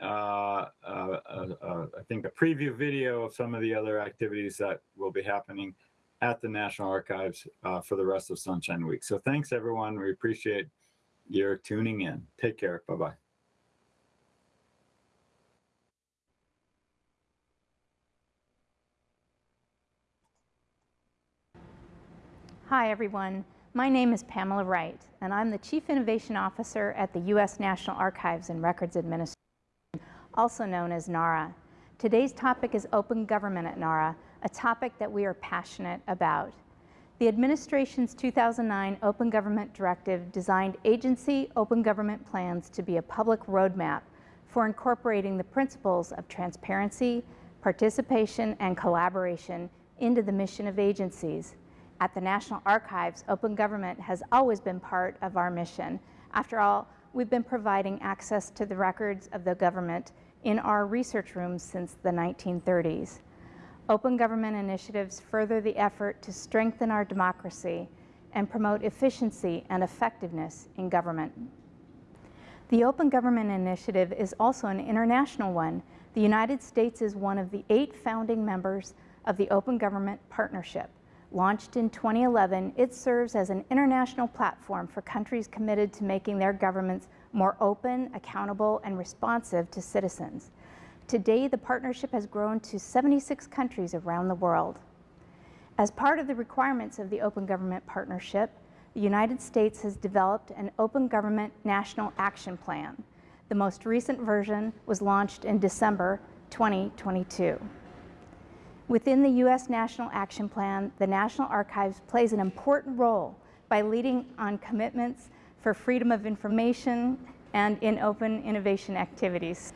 Speaker 2: Uh, uh, uh, uh, I think a preview video of some of the other activities that will be happening at the National Archives for the rest of Sunshine Week. So thanks everyone. We appreciate your tuning in. Take care. Bye bye
Speaker 7: Hi, everyone. My name is Pamela Wright, and I'm the Chief Innovation Officer at the U.S. National Archives and Records Administration, also known as NARA. Today's topic is open government at NARA, a topic that we are passionate about. The administration's 2009 Open Government Directive designed agency open government plans to be a public roadmap for incorporating the principles of transparency, participation, and collaboration into the mission of agencies. At the National Archives, open government has always been part of our mission. After all, we've been providing access to the records of the government in our research rooms since the 1930s. Open government initiatives further the effort to strengthen our democracy and promote efficiency and effectiveness in government. The Open Government Initiative is also an international one The United States is one of the eight founding members of the Open Government Partnership. Launched in 2011, it serves as an international platform for countries committed to making their governments more open, accountable, and responsive to citizens. Today, the partnership has grown to 76 countries around the world. As part of the requirements of the Open Government Partnership, the United States has developed an Open Government National Action Plan. The most recent version was launched in December 2022. Within the U.S. National Action Plan, the National Archives plays an important role by leading on commitments for freedom of information and in open innovation activities.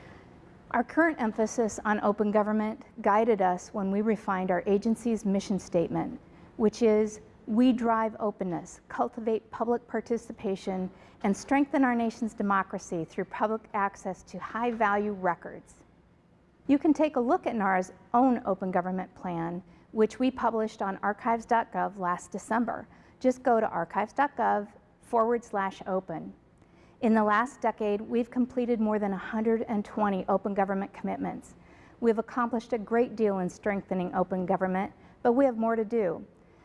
Speaker 7: Our current emphasis on open government guided us when we refined our agency's mission statement, which is we drive openness, cultivate public participation, and strengthen our nation's democracy through public access to high value records. You can take a look at NARA's own open government plan, which we published on archives.gov last December. Just go to archives.gov forward slash open. In the last decade, we've completed more than 120 open government commitments. We've accomplished a great deal in strengthening open government, but we have more to do.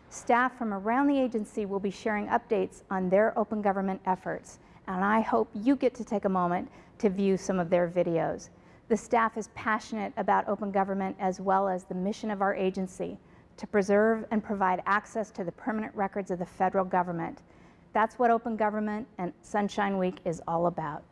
Speaker 7: Staff from around the agency will be sharing updates on their open government efforts, and I hope you get to take a moment to view some of their videos. The staff is passionate about open government as well as the mission of our agency to preserve and provide access to the permanent records of the federal government. That's what open government and Sunshine Week is all about.